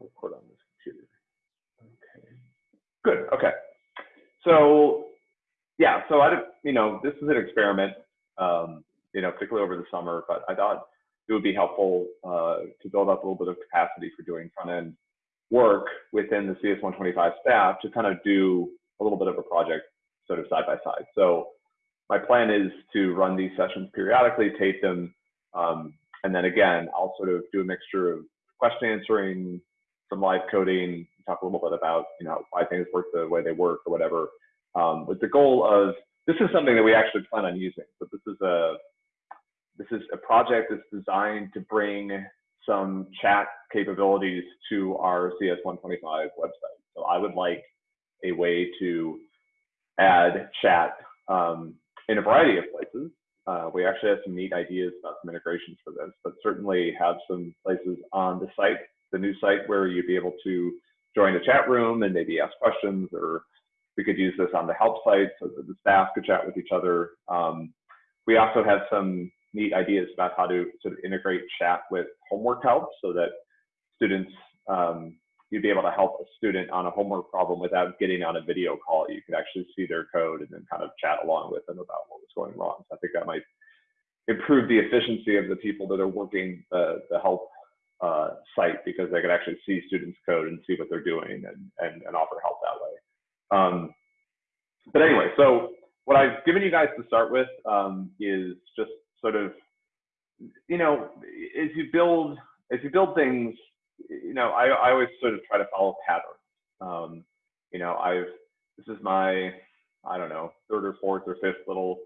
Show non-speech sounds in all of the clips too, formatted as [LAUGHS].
record on this computer. Okay. Good. Okay. So yeah, so I, you know, this is an experiment, um, you know, particularly over the summer, but I thought it would be helpful uh, to build up a little bit of capacity for doing front end work within the CS125 staff to kind of do a little bit of a project sort of side by side. So my plan is to run these sessions periodically, tape them, um, and then again, I'll sort of do a mixture of question answering, some live coding, talk a little bit about you know why things work the way they work or whatever, um, with the goal of this is something that we actually plan on using. But this is a this is a project that's designed to bring some chat capabilities to our CS125 website. So I would like a way to add chat um, in a variety of places. Uh, we actually have some neat ideas about some integrations for this, but certainly have some places on the site, the new site, where you'd be able to join a chat room and maybe ask questions, or we could use this on the help site so that the staff could chat with each other. Um, we also have some neat ideas about how to sort of integrate chat with homework help so that students, um, you'd be able to help a student on a homework problem without getting on a video call. You could actually see their code and then kind of chat along with them about what was going wrong. So I think that might improve the efficiency of the people that are working the, the help uh, site because they could actually see students' code and see what they're doing and, and, and offer help that way. Um, but anyway, so what I've given you guys to start with um, is just sort of, you know, as you build as you build things, you know, I, I always sort of try to follow patterns. Um, you know, I've this is my I don't know third or fourth or fifth little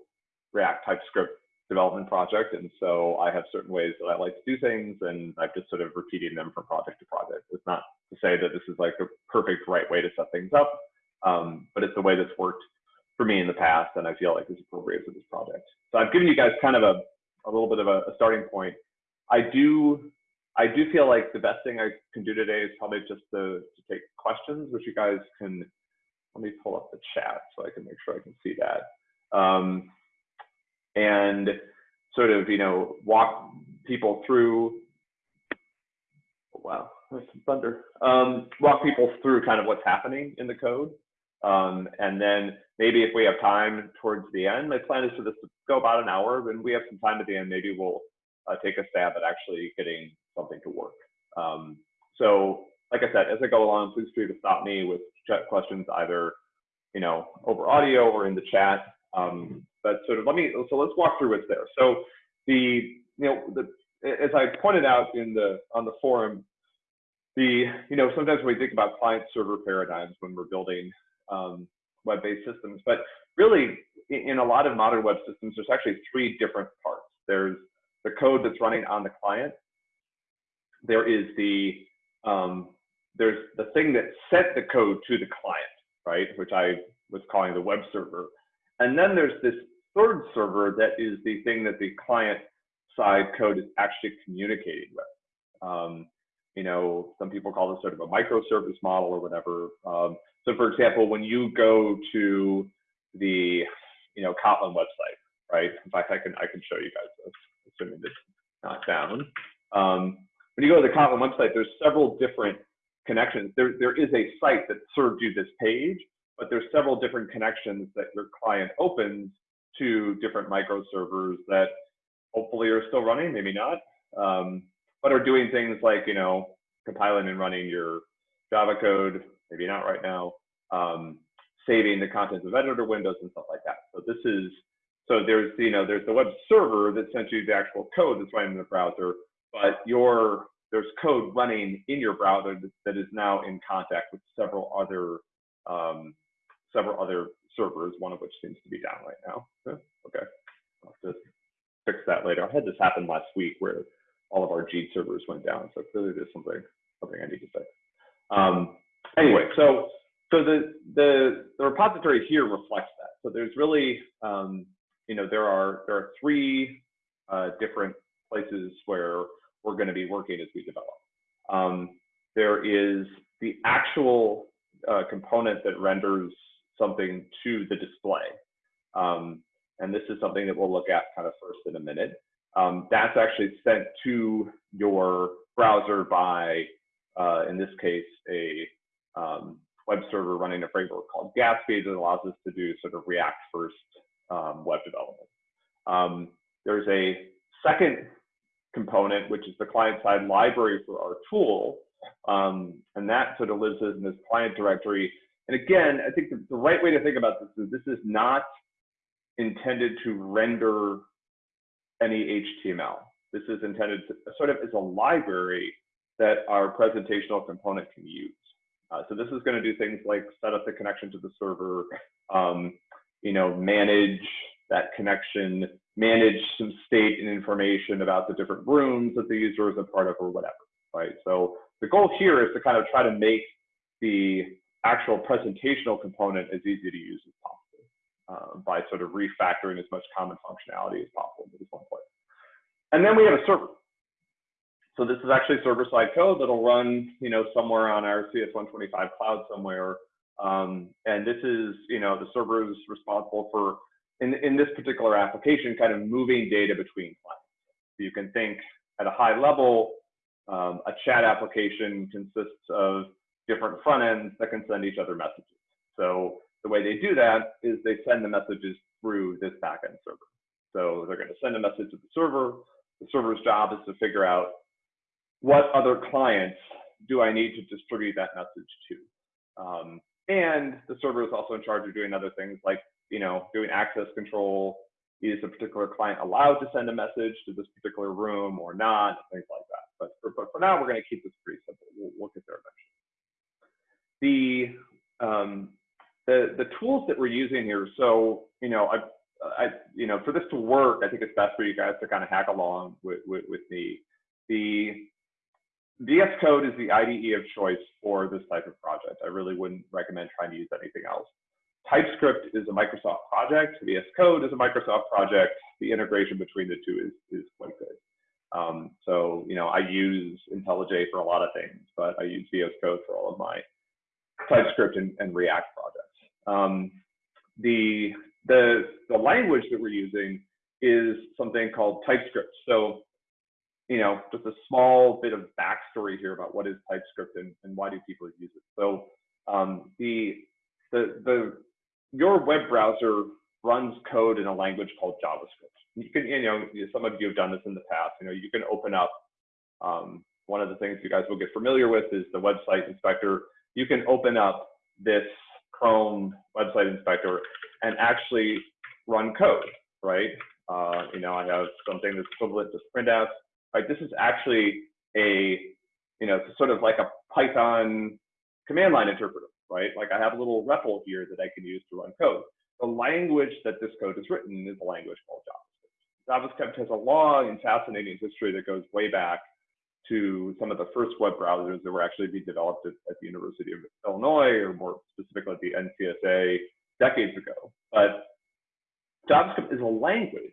React TypeScript development project, and so I have certain ways that I like to do things, and I've just sort of repeating them from project to project. It's not to say that this is like a perfect right way to set things up, um, but it's the way that's worked for me in the past, and I feel like is appropriate for this project. So I've given you guys kind of a, a little bit of a, a starting point. I do I do feel like the best thing I can do today is probably just to, to take questions, which you guys can, let me pull up the chat so I can make sure I can see that. Um, and sort of, you know, walk people through, wow, there's some thunder, um, walk people through kind of what's happening in the code. Um, and then maybe if we have time towards the end, my plan is for this to go about an hour. and we have some time at the end, maybe we'll uh, take a stab at actually getting something to work. Um, so, like I said, as I go along, please feel free to stop me with questions either, you know, over audio or in the chat. Um, but sort of let me, so let's walk through what's there. So the, you know, the, as I pointed out in the, on the forum, the, you know, sometimes we think about client server paradigms when we're building um, web-based systems. But really, in a lot of modern web systems, there's actually three different parts. There's the code that's running on the client. There is the um, there's the thing that sent the code to the client, right? Which I was calling the web server. And then there's this third server that is the thing that the client side code is actually communicating with. Um, you know, some people call this sort of a microservice model or whatever. Um, so for example, when you go to the, you know, Kotlin website, right? In fact, I can, I can show you guys this, assuming this is not down. Um, when you go to the Kotlin website, there's several different connections. There, there is a site that served you this page, but there's several different connections that your client opens to different microservers that hopefully are still running, maybe not, um, but are doing things like, you know, compiling and running your Java code, maybe not right now, um, saving the contents of editor windows and stuff like that. So this is, so there's, you know, there's the web server that sends you the actual code that's running in the browser, but your, there's code running in your browser that is now in contact with several other, um, several other servers, one of which seems to be down right now. Okay, I'll have to fix that later. I had this happen last week where all of our G servers went down, so clearly there's something, something I need to fix. Um, anyway, so so the, the the repository here reflects that. So there's really um, you know there are there are three uh, different places where we're going to be working as we develop. Um, there is the actual uh, component that renders something to the display. Um, and this is something that we'll look at kind of first in a minute. Um, that's actually sent to your browser by uh, in this case, a um, web server running a framework called Gatsby that allows us to do sort of React first um, web development. Um, there's a second component, which is the client-side library for our tool, um, and that sort of lives in this client directory. And again, I think the, the right way to think about this is this is not intended to render any HTML. This is intended to sort of as a library that our presentational component can use. Uh, so this is going to do things like set up the connection to the server, um, you know, manage that connection, manage some state and information about the different rooms that the user is a part of or whatever, right? So the goal here is to kind of try to make the actual presentational component as easy to use as possible uh, by sort of refactoring as much common functionality as possible into this one place. And then we have a server. So this is actually server-side code that'll run, you know, somewhere on our CS125 cloud somewhere. Um, and this is, you know, the server is responsible for, in, in this particular application, kind of moving data between clients. So you can think at a high level, um, a chat application consists of different front ends that can send each other messages. So the way they do that is they send the messages through this backend server. So they're going to send a message to the server. The server's job is to figure out what other clients do I need to distribute that message to? Um, and the server is also in charge of doing other things like, you know, doing access control. Is a particular client allowed to send a message to this particular room or not? Things like that. But for, but for now, we're going to keep this pretty simple. We'll, we'll get there eventually. The, um, the, the tools that we're using here, so, you know, I, I, you know, for this to work, I think it's best for you guys to kind of hack along with, with, with me. The VS Code is the IDE of choice for this type of project. I really wouldn't recommend trying to use anything else. TypeScript is a Microsoft project. VS Code is a Microsoft project. The integration between the two is, is quite good. Um, so, you know, I use IntelliJ for a lot of things, but I use VS Code for all of my TypeScript and, and React projects. Um, the, the, the language that we're using is something called TypeScript. So you know, just a small bit of backstory here about what is TypeScript and, and why do people use it. So um, the, the, the, your web browser runs code in a language called JavaScript. You can, you know, some of you have done this in the past. You know, you can open up, um, one of the things you guys will get familiar with is the website inspector. You can open up this Chrome website inspector and actually run code, right? Uh, you know, I have something that's equivalent to printf right? This is actually a, you know, it's sort of like a Python command line interpreter, right? Like I have a little REPL here that I can use to run code. The language that this code is written is a language called JavaScript. JavaScript has a long and fascinating history that goes way back to some of the first web browsers that were actually being developed at, at the University of Illinois, or more specifically at the NCSA decades ago. But JavaScript as a language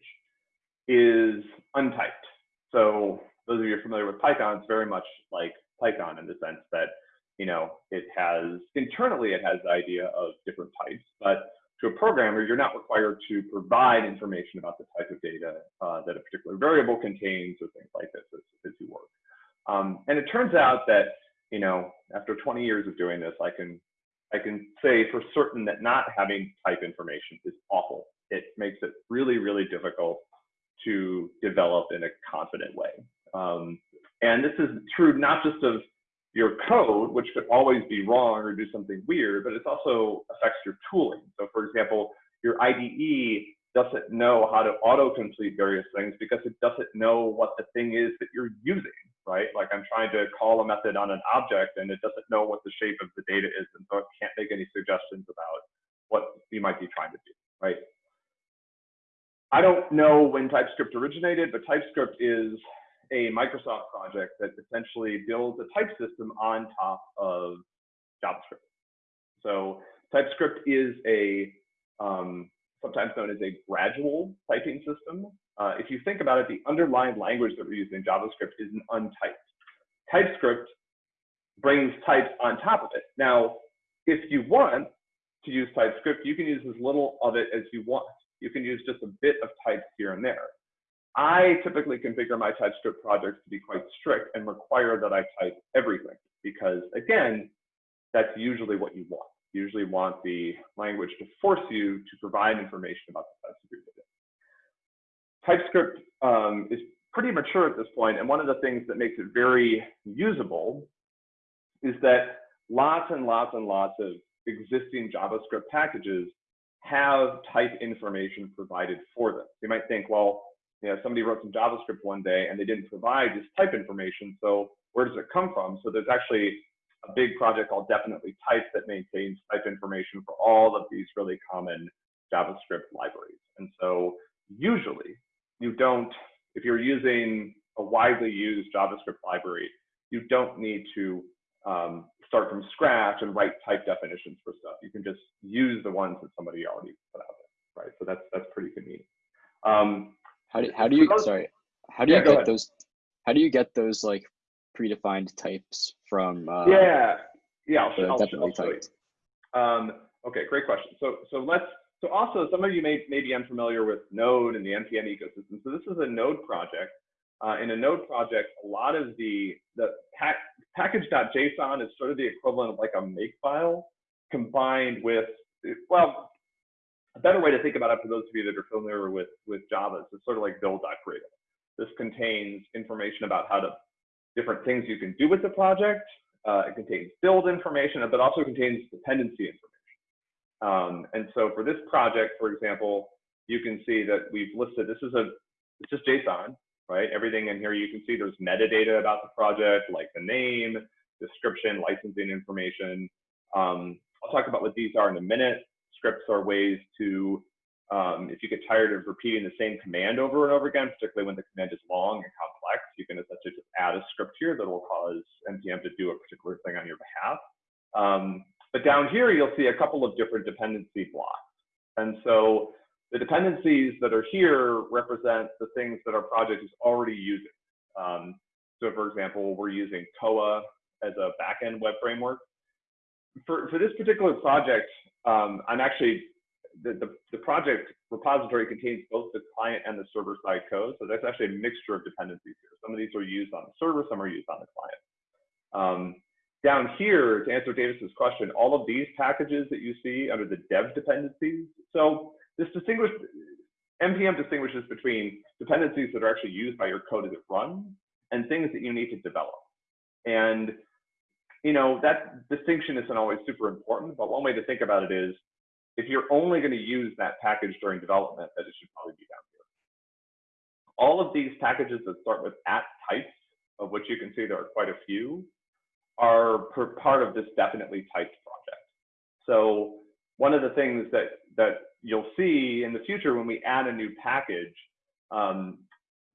is untyped. So those of you familiar with Python, it's very much like Python in the sense that, you know, it has, internally it has the idea of different types, but to a programmer, you're not required to provide information about the type of data uh, that a particular variable contains or things like this as, as you work. Um, and it turns out that, you know, after 20 years of doing this, I can, I can say for certain that not having type information is awful. It makes it really, really difficult to develop in a confident way. Um, and this is true not just of your code, which could always be wrong or do something weird, but it also affects your tooling. So for example, your IDE doesn't know how to auto-complete various things because it doesn't know what the thing is that you're using, right? Like I'm trying to call a method on an object and it doesn't know what the shape of the data is, and so it can't make any suggestions about what you might be trying to do, right? I don't know when TypeScript originated, but TypeScript is a Microsoft project that essentially builds a type system on top of JavaScript. So TypeScript is a um, sometimes known as a gradual typing system. Uh, if you think about it, the underlying language that we're using in JavaScript is an untyped. TypeScript brings types on top of it. Now, if you want to use TypeScript, you can use as little of it as you want you can use just a bit of types here and there. I typically configure my TypeScript projects to be quite strict and require that I type everything. because again, that's usually what you want. You usually want the language to force you to provide information about the types of your data. TypeScript um, is pretty mature at this point, and one of the things that makes it very usable is that lots and lots and lots of existing JavaScript packages have type information provided for them. You might think, well, you know, somebody wrote some JavaScript one day and they didn't provide this type information, so where does it come from? So there's actually a big project called Definitely Type that maintains type information for all of these really common JavaScript libraries. And so usually you don't, if you're using a widely used JavaScript library, you don't need to um, start from scratch and write type definitions for stuff. You can just use the ones that somebody already put out there, right? So that's that's pretty convenient. Um, how do how do you sorry? How do you get those? How do you get those like predefined types from? Uh, yeah, yeah, I'll, I'll, definitely I'll. Um, okay, great question. So so let's so also some of you may may be unfamiliar with Node and the npm ecosystem. So this is a Node project. Uh, in a Node project, a lot of the the pack, package.json is sort of the equivalent of like a makefile combined with well a better way to think about it for those of you that are familiar with with Java is sort of like build.gradle. This contains information about how to different things you can do with the project. Uh, it contains build information, but also contains dependency information. Um, and so for this project, for example, you can see that we've listed, this is a, it's just JSON, right? Everything in here, you can see there's metadata about the project, like the name, description, licensing information. Um, I'll talk about what these are in a minute. Scripts are ways to um, if you get tired of repeating the same command over and over again, particularly when the command is long and complex, you can essentially just add a script here that will cause NPM to do a particular thing on your behalf. Um, but down here, you'll see a couple of different dependency blocks. And so the dependencies that are here represent the things that our project is already using. Um, so for example, we're using Koa as a backend web framework. For, for this particular project, um, I'm actually the, the, the, project repository contains both the client and the server side code. So that's actually a mixture of dependencies here. Some of these are used on the server, some are used on the client. Um, down here, to answer Davis's question, all of these packages that you see under the dev dependencies. So this distinguish, NPM distinguishes between dependencies that are actually used by your code as it runs and things that you need to develop. And you know that distinction isn't always super important, but one way to think about it is if you're only going to use that package during development, that it should probably be down here. All of these packages that start with at types, of which you can see there are quite a few, are part of this definitely typed project. So one of the things that, that you'll see in the future when we add a new package, um,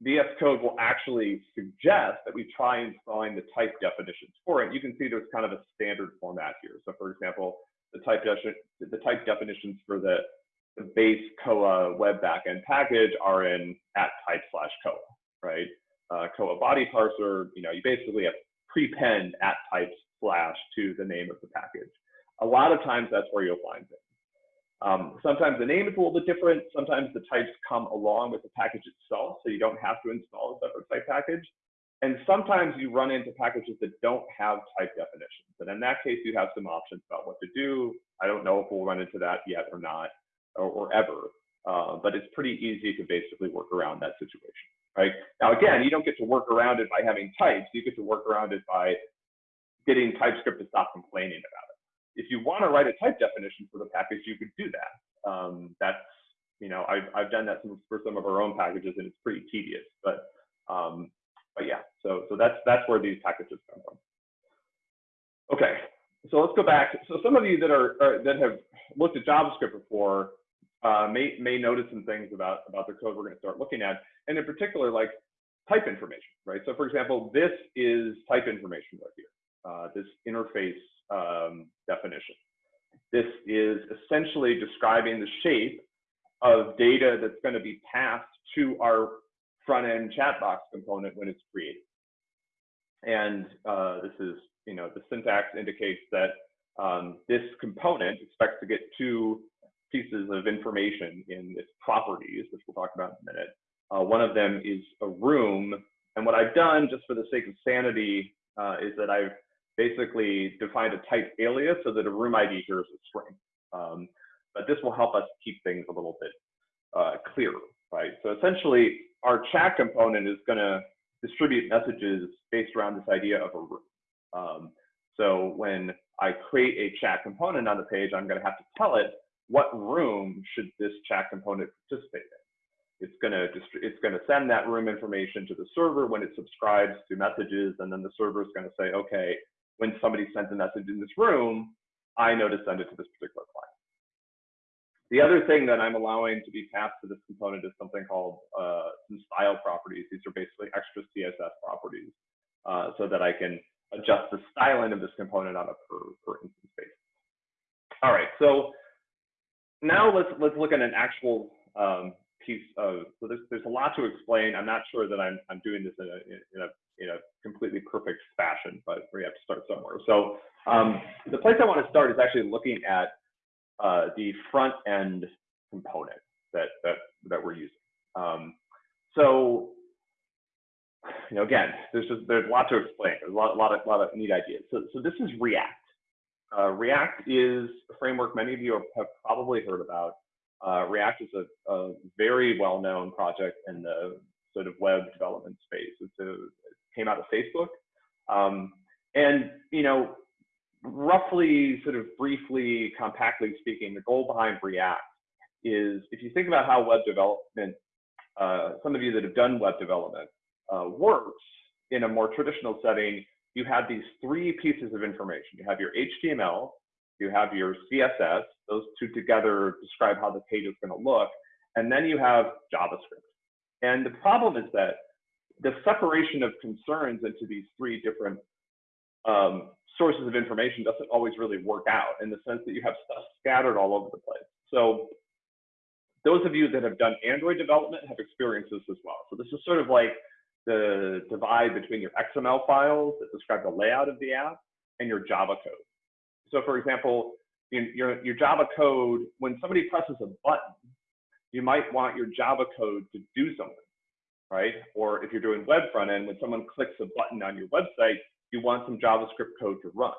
VS Code will actually suggest that we try and find the type definitions for it. You can see there's kind of a standard format here. So for example, the type, the type definitions for the, the base Koa web backend package are in at type slash Koa, right? Uh, Koa body parser, you know, you basically have prepend at type slash to the name of the package. A lot of times that's where you'll find things. Um, sometimes the name is a little bit different. Sometimes the types come along with the package itself, so you don't have to install a separate type package. And sometimes you run into packages that don't have type definitions. And in that case, you have some options about what to do. I don't know if we'll run into that yet or not, or, or ever. Uh, but it's pretty easy to basically work around that situation, right? Now, again, you don't get to work around it by having types. You get to work around it by getting TypeScript to stop complaining about it. If you want to write a type definition for the package, you could do that. Um, that's, you know, I've, I've done that for some of our own packages, and it's pretty tedious. But um, but yeah, so so that's that's where these packages come from. Okay, so let's go back. So some of you that are, are that have looked at JavaScript before uh, may may notice some things about about the code we're going to start looking at, and in particular, like type information, right? So for example, this is type information right here. Uh, this interface um, definition. This is essentially describing the shape of data that's going to be passed to our front end chat box component when it's created. And uh, this is, you know, the syntax indicates that um, this component expects to get two pieces of information in its properties, which we'll talk about in a minute. Uh, one of them is a room. And what I've done, just for the sake of sanity, uh, is that I've basically defined a type alias so that a room ID here is a string. Um, but this will help us keep things a little bit uh, clearer, right? So essentially, our chat component is going to distribute messages based around this idea of a room. Um, so when I create a chat component on the page, I'm going to have to tell it what room should this chat component participate in. It's going to it's going to send that room information to the server when it subscribes to messages, and then the server is going to say, okay, when somebody sends a message in this room, I know to send it to this particular client. The other thing that I'm allowing to be passed to this component is something called uh, some style properties. These are basically extra CSS properties uh, so that I can adjust the styling of this component on a per, per instance basis. All right, so now let's let's look at an actual um, piece of so there's there's a lot to explain. I'm not sure that I'm I'm doing this in a in a in a completely perfect fashion, but we have to start somewhere. So um, the place I want to start is actually looking at uh, the front end component that that that we're using. Um, so you know, again, there's just there's a lot to explain. There's a lot, a lot of lot of neat ideas. So so this is React. Uh, React is a framework many of you have probably heard about. Uh, React is a, a very well-known project in the sort of web development space. It's a, it came out of Facebook. Um, and, you know, roughly, sort of briefly, compactly speaking, the goal behind React is if you think about how web development, uh, some of you that have done web development, uh, works in a more traditional setting, you have these three pieces of information. You have your HTML, you have your CSS, those two together describe how the page is going to look, and then you have JavaScript. And the problem is that the separation of concerns into these three different um, sources of information doesn't always really work out in the sense that you have stuff scattered all over the place. So those of you that have done Android development have experienced this as well. So this is sort of like the divide between your XML files that describe the layout of the app and your Java code. So for example, your, your Java code, when somebody presses a button, you might want your Java code to do something, right? Or if you're doing web front end, when someone clicks a button on your website, you want some JavaScript code to run.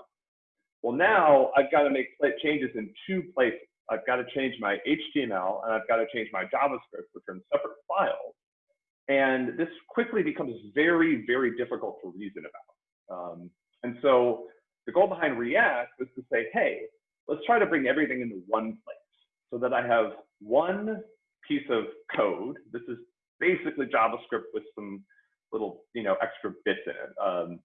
Well, now I've got to make changes in two places. I've got to change my HTML and I've got to change my JavaScript, which are in separate files. And this quickly becomes very, very difficult to reason about. Um, and so the goal behind React was to say, hey, let's try to bring everything into one place so that I have one piece of code. This is basically JavaScript with some little, you know, extra bits in it. Um,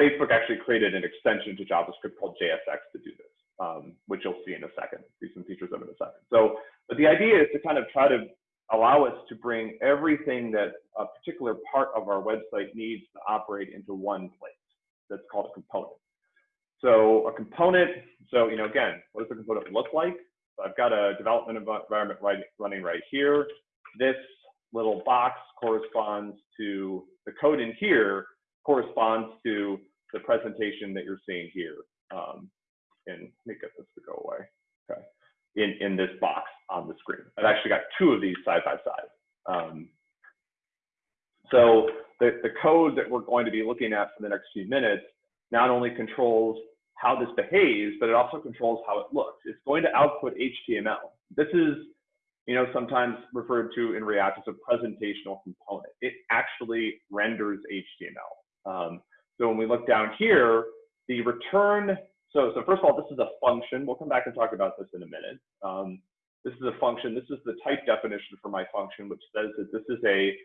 Facebook actually created an extension to JavaScript called JSX to do this, um, which you'll see in a second, see some features of it in a second. So, but the idea is to kind of try to allow us to bring everything that a particular part of our website needs to operate into one place. That's called a component. So a component, so you know, again, what does the component look like? So I've got a development environment right, running right here. This little box corresponds to the code in here corresponds to the presentation that you're seeing here. Um, and let me get this to go away. Okay in, in this box on the screen. I've actually got two of these side by side. Um, so the, the code that we're going to be looking at for the next few minutes not only controls how this behaves, but it also controls how it looks. It's going to output HTML. This is, you know, sometimes referred to in React as a presentational component. It actually renders HTML. Um, so when we look down here, the return so, so first of all, this is a function. We'll come back and talk about this in a minute. Um, this is a function. This is the type definition for my function, which says that this is a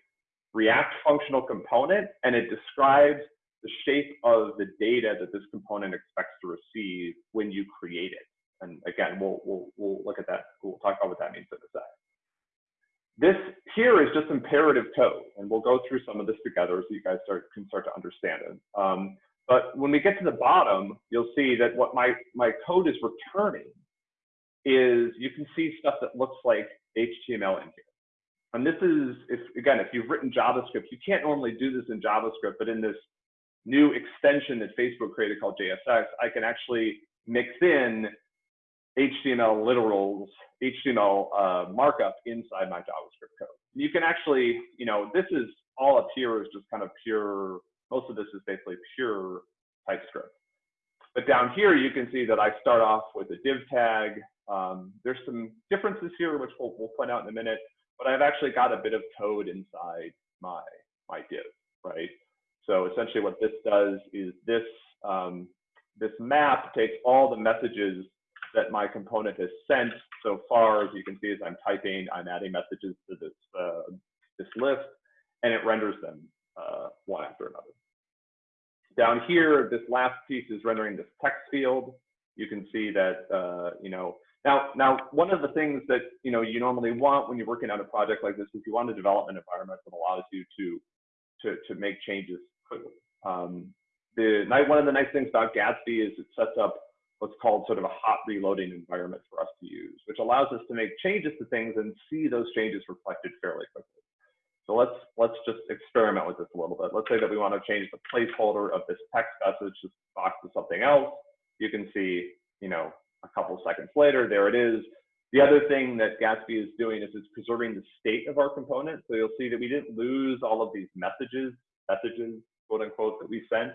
React functional component, and it describes the shape of the data that this component expects to receive when you create it. And again, we'll, we'll, we'll look at that. We'll talk about what that means in a sec. This here is just imperative code, and we'll go through some of this together so you guys start, can start to understand it. Um, but when we get to the bottom, you'll see that what my, my code is returning is you can see stuff that looks like HTML in here. And this is, if again, if you've written JavaScript, you can't normally do this in JavaScript, but in this new extension that Facebook created called JSX, I can actually mix in HTML literals, HTML uh, markup inside my JavaScript code. You can actually, you know, this is all up here is just kind of pure most of this is basically pure TypeScript. But down here, you can see that I start off with a div tag. Um, there's some differences here, which we'll, we'll point out in a minute, but I've actually got a bit of code inside my, my div, right? So essentially what this does is this, um, this map takes all the messages that my component has sent so far. As you can see, as I'm typing, I'm adding messages to this, uh, this list, and it renders them uh, one after another. Down here, this last piece is rendering this text field. You can see that, uh, you know, now, now one of the things that, you know, you normally want when you're working on a project like this is you want a development environment that allows you to, to, to make changes quickly. Um, the, one of the nice things about Gatsby is it sets up what's called sort of a hot reloading environment for us to use, which allows us to make changes to things and see those changes reflected fairly quickly. So let's let's just experiment with this a little bit. Let's say that we want to change the placeholder of this text message box to something else. You can see, you know, a couple seconds later, there it is. The other thing that Gatsby is doing is it's preserving the state of our component. So you'll see that we didn't lose all of these messages, messages, quote unquote, that we sent.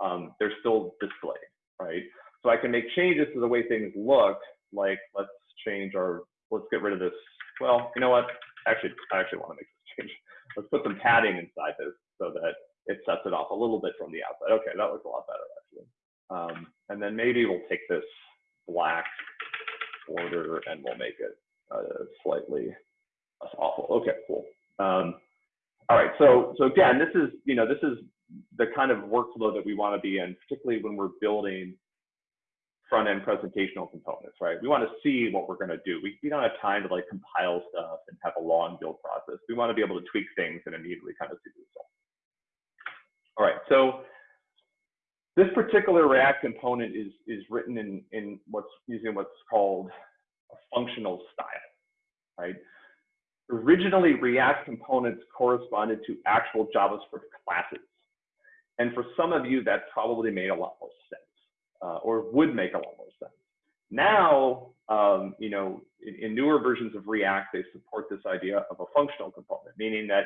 Um, they're still displayed, right? So I can make changes to the way things look, like let's change our, let's get rid of this. Well, you know what? Actually, I actually want to make this change let's put some padding inside this so that it sets it off a little bit from the outside. Okay, that looks a lot better actually. Um, and then maybe we'll take this black border and we'll make it uh, slightly less awful. Okay, cool. Um, all right, so so again, this is you know this is the kind of workflow that we want to be in, particularly when we're building front-end presentational components, right? We want to see what we're going to do. We, we don't have time to like compile stuff and have a long build process. We want to be able to tweak things and immediately kind of see the result. All right, so this particular React component is, is written in, in what's using what's called a functional style, right? Originally, React components corresponded to actual JavaScript classes. And for some of you, that probably made a lot more sense uh, or would make a lot more sense. Now, um, you know, in, in, newer versions of React, they support this idea of a functional component, meaning that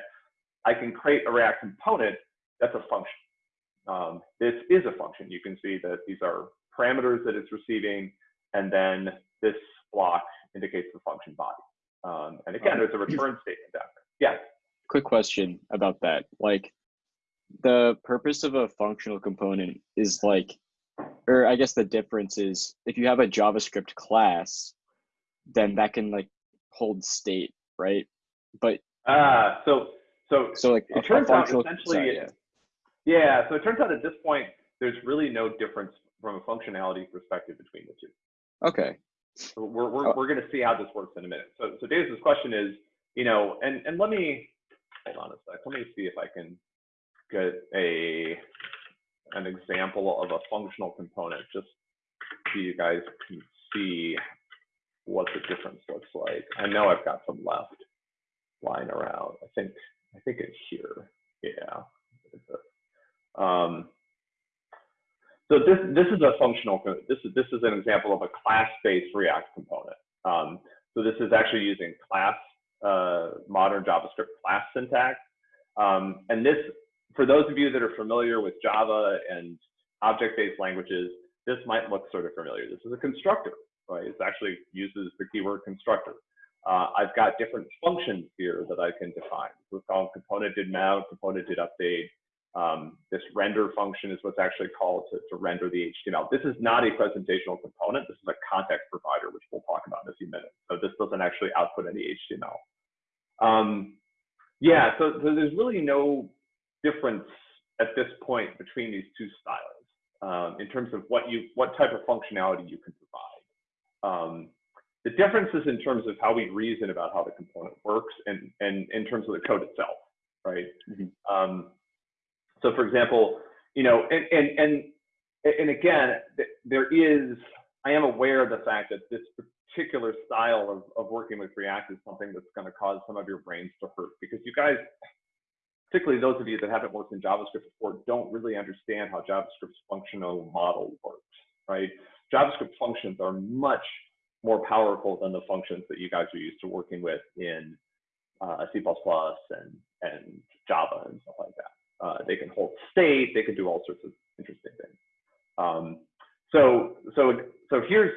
I can create a React component that's a function. Um, this is a function. You can see that these are parameters that it's receiving, and then this block indicates the function body. Um, and again, there's a return statement down there. Yeah. Quick question about that. Like, the purpose of a functional component is like or I guess the difference is if you have a JavaScript class, then that can like hold state, right? But ah, uh, so so so like it turns out essentially, sorry, yeah. yeah. So it turns out at this point, there's really no difference from a functionality perspective between the two. Okay. So we're we're oh. we're going to see how this works in a minute. So so Dave's question is, you know, and and let me hold on a sec. Let me see if I can get a an example of a functional component just so you guys can see what the difference looks like. I know I've got some left lying around. I think I think it's here. Yeah. Um, so this this is a functional. This is this is an example of a class-based React component. Um, so this is actually using class uh, modern JavaScript class syntax. Um, and this for those of you that are familiar with Java and object-based languages, this might look sort of familiar. This is a constructor, right? It actually uses the keyword constructor. Uh, I've got different functions here that I can define. We're called component did mount, component did update. Um, this render function is what's actually called to, to, render the HTML. This is not a presentational component. This is a context provider, which we'll talk about in a few minutes. So this doesn't actually output any HTML. Um, yeah, so, so there's really no difference at this point between these two styles um, in terms of what you what type of functionality you can provide. Um, the difference is in terms of how we reason about how the component works and, and in terms of the code itself, right? Mm -hmm. um, so for example, you know, and, and, and, and again, there is, I am aware of the fact that this particular style of, of working with React is something that's going to cause some of your brains to hurt because you guys particularly those of you that haven't worked in JavaScript before, don't really understand how JavaScript's functional model works, right? JavaScript functions are much more powerful than the functions that you guys are used to working with in uh, C++ and, and Java and stuff like that. Uh, they can hold state, they can do all sorts of interesting things. Um, so, so, so here's,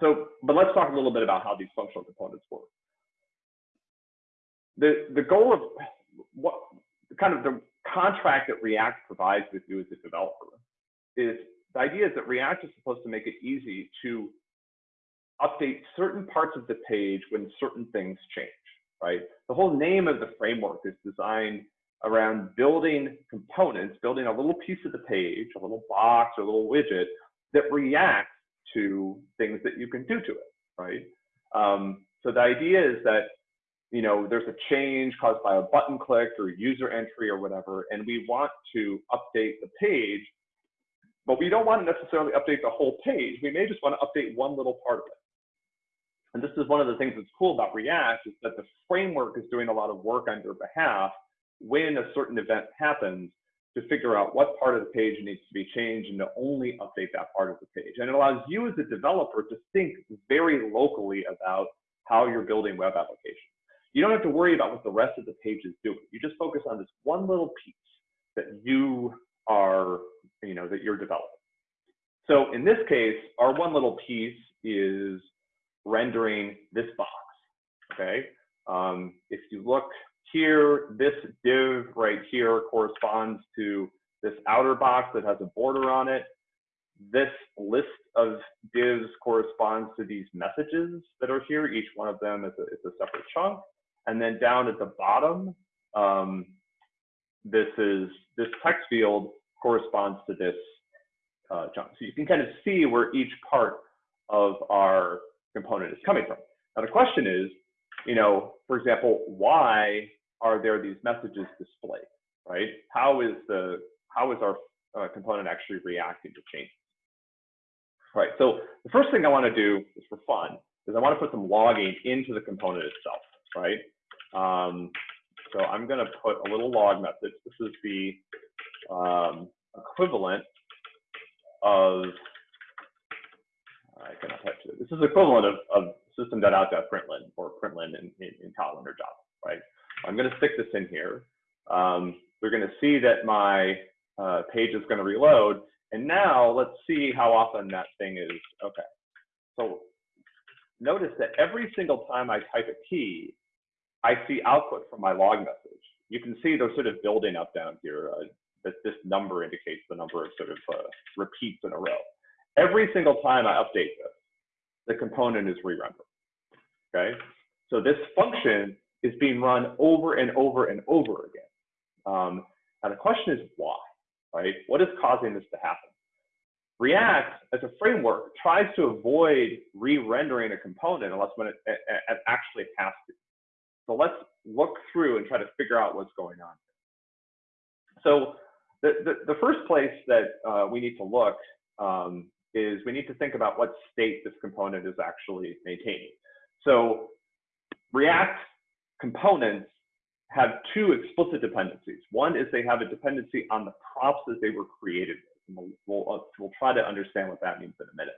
so, but let's talk a little bit about how these functional components work. The, the goal of what kind of the contract that React provides with you as a developer is the idea is that React is supposed to make it easy to update certain parts of the page when certain things change, right? The whole name of the framework is designed around building components, building a little piece of the page, a little box, or a little widget that reacts to things that you can do to it, right? Um, so the idea is that you know there's a change caused by a button click or user entry or whatever, and we want to update the page, but we don't want to necessarily update the whole page. We may just want to update one little part of it. And this is one of the things that's cool about React is that the framework is doing a lot of work on your behalf when a certain event happens to figure out what part of the page needs to be changed and to only update that part of the page. And it allows you as a developer to think very locally about how you're building web applications. You don't have to worry about what the rest of the page is doing. You just focus on this one little piece that you are, you know, that you're developing. So in this case, our one little piece is rendering this box, okay? Um, if you look here, this div right here corresponds to this outer box that has a border on it. This list of divs corresponds to these messages that are here. Each one of them is a, is a separate chunk. And then down at the bottom, um, this is this text field corresponds to this uh, chunk. So you can kind of see where each part of our component is coming from. Now the question is, you know, for example, why are there these messages displayed, right? How is the how is our uh, component actually reacting to changes? Right. So the first thing I want to do is for fun is I want to put some logging into the component itself, right? Um, so I'm going to put a little log message. This is the um, equivalent of I cannot type it. This is equivalent of, of system.out.println or println in, in, in Kotlin or Java, right? I'm going to stick this in here. Um, we're going to see that my uh, page is going to reload. And now let's see how often that thing is. Okay. So notice that every single time I type a key, I see output from my log message. You can see they're sort of building up down here. Uh, that this number indicates the number of sort of uh, repeats in a row. Every single time I update this, the component is re-rendered. Okay. So this function is being run over and over and over again. Um, and the question is why, right? What is causing this to happen? React, as a framework, tries to avoid re-rendering a component unless when it, it, it, actually has to. So let's look through and try to figure out what's going on. So the, the, the first place that uh, we need to look um, is we need to think about what state this component is actually maintaining. So React components have two explicit dependencies. One is they have a dependency on the props that they were created with. We'll, we'll, uh, we'll try to understand what that means in a minute.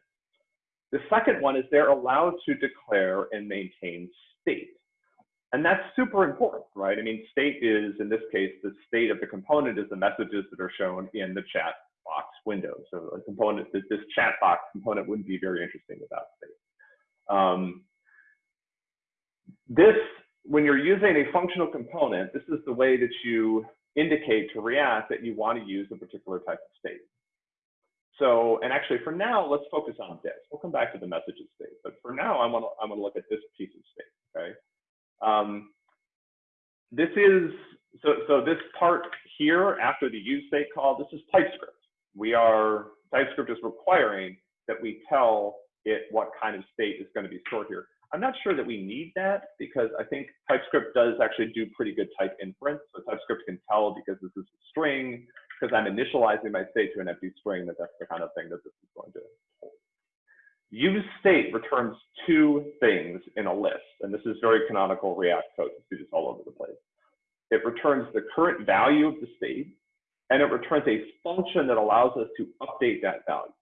The second one is they're allowed to declare and maintain state. And that's super important, right? I mean, state is, in this case, the state of the component is the messages that are shown in the chat box window. So a component, this, this chat box component wouldn't be very interesting without state. Um, this when you're using a functional component, this is the way that you indicate to React that you want to use a particular type of state. So, and actually for now, let's focus on this. We'll come back to the messages state, but for now, I want to, I want to look at this piece of state, okay? Um, this is, so, so this part here after the use state call, this is TypeScript. We are, TypeScript is requiring that we tell it what kind of state is going to be stored here. I'm not sure that we need that because I think TypeScript does actually do pretty good type inference. So TypeScript can tell because this is a string, because I'm initializing my state to an empty string, that that's the kind of thing that this is going to. Use state returns two things in a list, and this is very canonical React code. You see this all over the place. It returns the current value of the state, and it returns a function that allows us to update that value.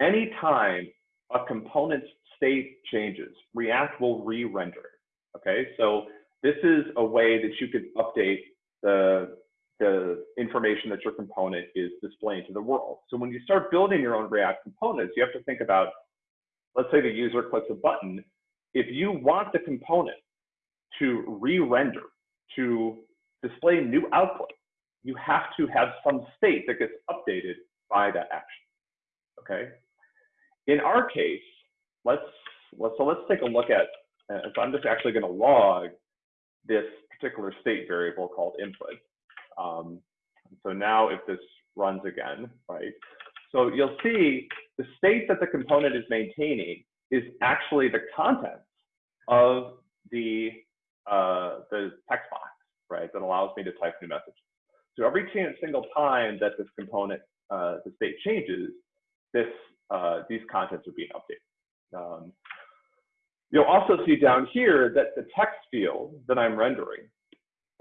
Anytime a component's state changes, React will re-render it. Okay, so this is a way that you could update the the information that your component is displaying to the world. So when you start building your own React components, you have to think about, let's say the user clicks a button. If you want the component to re-render, to display new output, you have to have some state that gets updated by that action. Okay. In our case, let's, let's so let's take a look at. Uh, so I'm just actually going to log this particular state variable called input. Um, so now if this runs again, right? So you'll see the state that the component is maintaining is actually the contents of the uh, the text box, right? That allows me to type new messages. So every single time that this component, uh, the state changes, this uh, these contents are being updated. Um, you'll also see down here that the text field that I'm rendering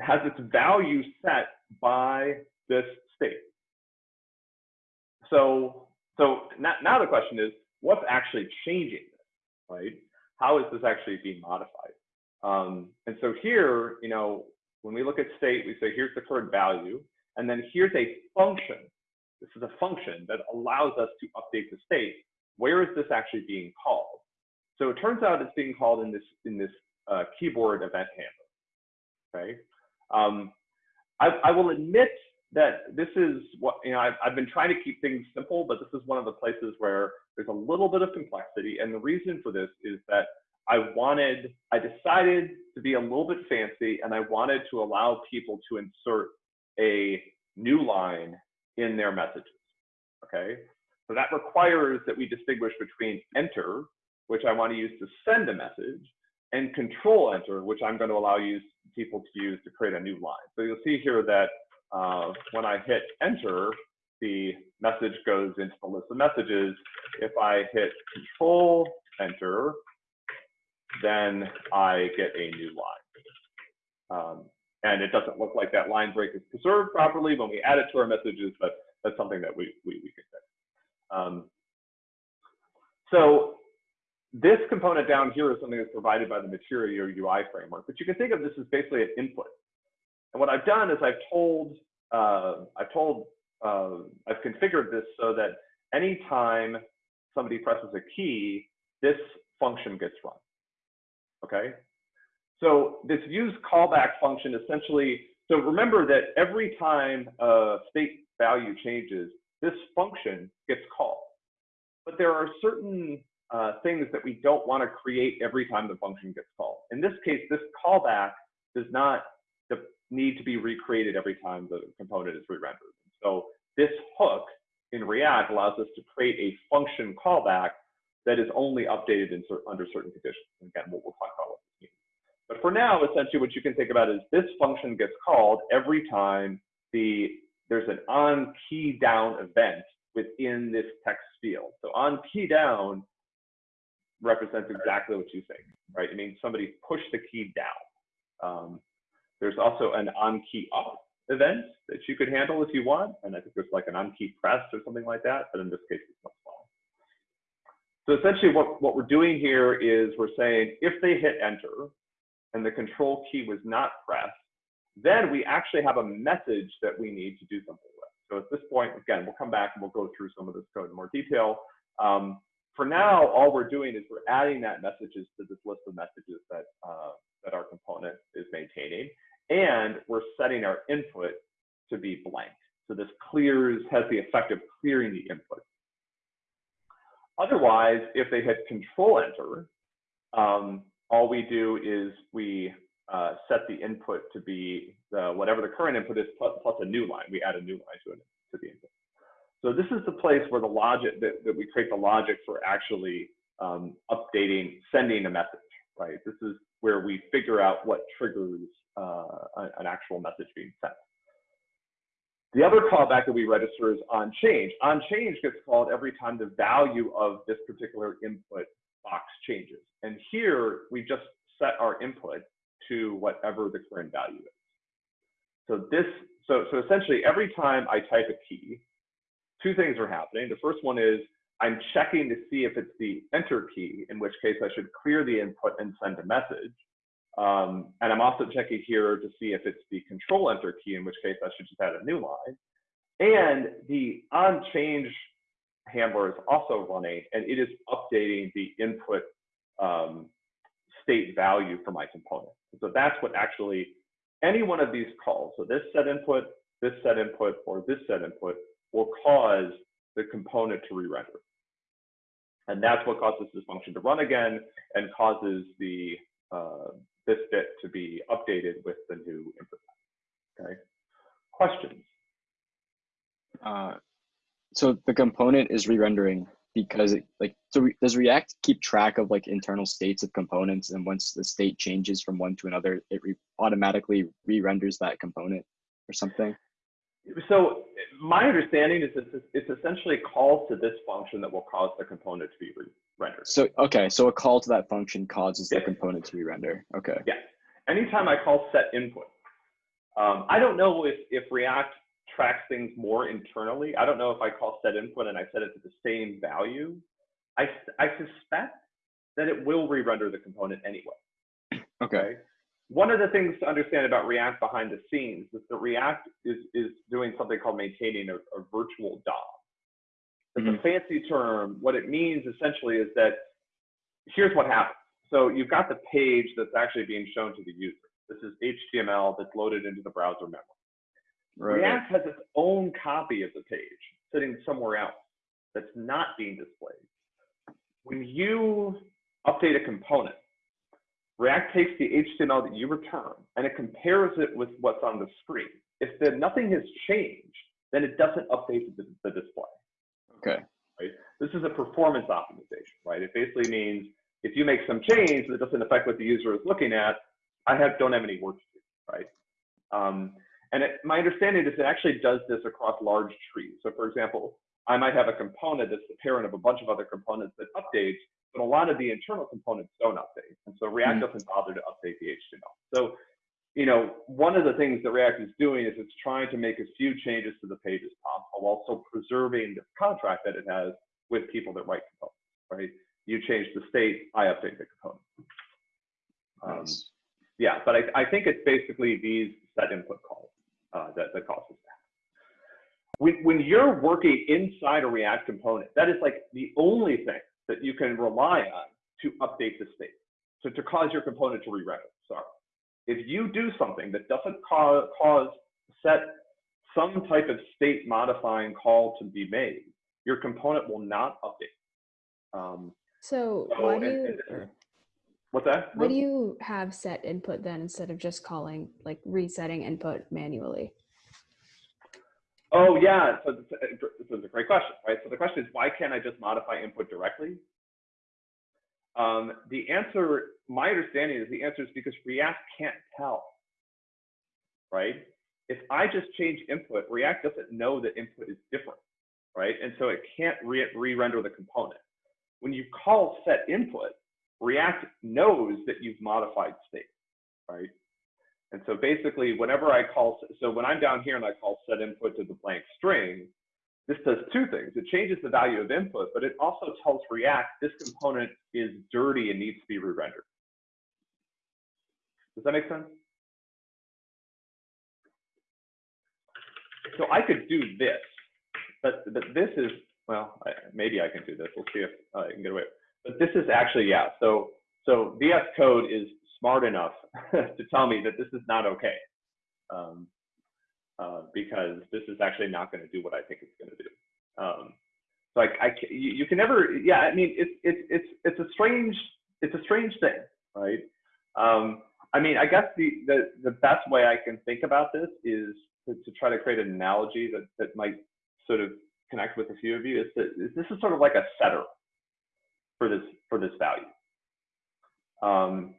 has its value set by this state. So, so now, now the question is, what's actually changing this, right? How is this actually being modified? Um, and so here, you know, when we look at state, we say here's the current value, and then here's a function. This is a function that allows us to update the state. Where is this actually being called? So it turns out it's being called in this in this uh, keyboard event handler. Okay. Um, I, I, will admit that this is what you know. I've, I've been trying to keep things simple, but this is one of the places where there's a little bit of complexity, and the reason for this is that I wanted, I decided to be a little bit fancy and I wanted to allow people to insert a new line in their messages, okay? So that requires that we distinguish between enter, which I want to use to send a message, and control enter, which I'm going to allow you people to use to create a new line. So you'll see here that uh, when I hit enter, the message goes into the list of messages. If I hit control enter, then I get a new line. Um, and it doesn't look like that line break is preserved properly when we add it to our messages, but that's something that we, we, we can fix. Um, so this component down here is something that's provided by the Material UI framework, but you can think of this as basically an input. And what I've done is I've told, uh, I've told, uh, I've configured this so that anytime somebody presses a key, this function gets run okay? So this use callback function essentially, so remember that every time a state value changes, this function gets called. But there are certain uh, things that we don't want to create every time the function gets called. In this case, this callback does not need to be recreated every time the component is re-rendered. So this hook in React allows us to create a function callback that is only updated in under certain conditions. Again, we'll, we'll talk about what this means. But for now, essentially what you can think about is this function gets called every time the there's an on key down event within this text field. So on key down represents exactly what you think, right? It means somebody pushed the key down. Um, there's also an on key up event that you could handle if you want. And I think there's like an on key press or something like that, but in this case, it's not. So essentially what, what we're doing here is we're saying if they hit enter and the control key was not pressed, then we actually have a message that we need to do something with. So at this point, again, we'll come back and we'll go through some of this code in more detail. Um, for now, all we're doing is we're adding that messages to this list of messages that, uh, that our component is maintaining. And we're setting our input to be blank. So this clears, has the effect of clearing the input. Otherwise, if they hit control enter, um, all we do is we uh, set the input to be the, whatever the current input is plus, plus, a new line. We add a new line to to the input. So this is the place where the logic that, that we create the logic for actually um, updating, sending a message, right? This is where we figure out what triggers uh, an actual message being sent. The other callback that we register is on change. On change gets called every time the value of this particular input box changes. And here we just set our input to whatever the current value is. So this, so, so essentially every time I type a key, two things are happening. The first one is I'm checking to see if it's the enter key, in which case I should clear the input and send a message. Um, and I'm also checking here to see if it's the control enter key, in which case I should just add a new line. And the on change handler is also running and it is updating the input um, state value for my component. So that's what actually any one of these calls, so this set input, this set input, or this set input will cause the component to re-render. And that's what causes this function to run again and causes the uh, this bit to be updated with the new input. Okay. Questions? Uh, so the component is re-rendering because it, like so re does react keep track of like internal states of components and once the state changes from one to another it re automatically re-renders that component or something so my understanding is it's, it's essentially call to this function that will cause the component to be rendered so okay so a call to that function causes the component to be rendered. okay yeah anytime i call set input um, i don't know if if react tracks things more internally. I don't know if I call set input and I set it to the same value. I, I suspect that it will re-render the component anyway. Okay. One of the things to understand about React behind the scenes is that React is, is doing something called maintaining a, a virtual DOM. It's mm -hmm. a mm-hmm. fancy term. What it means essentially is that here's what happens. So you've got the page that's actually being shown to the user. This is HTML that's loaded into the browser memory. Right. React has its own copy of the page sitting somewhere else that's not being displayed. When you update a component, React takes the HTML that you return and it compares it with what's on the screen. If the, nothing has changed, then it doesn't update the, the display. Okay. Right? This is a performance optimization, right? It basically means if you make some change that doesn't affect what the user is looking at, I have, don't have any work to do, right? Um, and it, my understanding is it actually does this across large trees. So for example, I might have a component that's the parent of a bunch of other components that updates, but a lot of the internal components don't update. And so React mm -hmm. doesn't bother to update the HTML. So, you know, one of the things that React is doing is it's trying to make as few changes to the page as possible while also preserving the contract that it has with people that write components, right? You change the state, I update the component. Um, nice. Yeah, but I, I think it's basically these set input calls uh, that, that causes that. When, when you're working inside a React component, that is like the only thing that you can rely on to update the state. So to cause your component to re-render, sorry. If you do something that doesn't cause, cause set some type of state modifying call to be made, your component will not update. Um, so, so why do you, and, What's that? Why do you have set input then instead of just calling, like resetting input manually? Oh yeah, so this is a great question, right? So the question is, why can't I just modify input directly? Um, the answer, my understanding is the answer is because React can't tell, right? If I just change input, React doesn't know that input is different, right? And so it can't re-render re the component. When you call set input, React knows that you've modified state, right? And so basically, whenever I call, so when I'm down here and I call set input to the blank string, this does two things. It changes the value of input, but it also tells React this component is dirty and needs to be re-rendered. Does that make sense? So I could do this, but, but this is, well, I, maybe I can do this. We'll see if I can get away. But this is actually, yeah, so, so VS Code is smart enough [LAUGHS] to tell me that this is not okay. Um, uh, because this is actually not going to do what I think it's going to do. Um, so I, I you, can never, yeah, I mean, it's, it's, it's, it's a strange, it's a strange thing, right? Um, I mean, I guess the, the, the best way I can think about this is to, to try to create an analogy that, that might sort of connect with a few of you is that this is sort of like a setter, for this for this value. Um,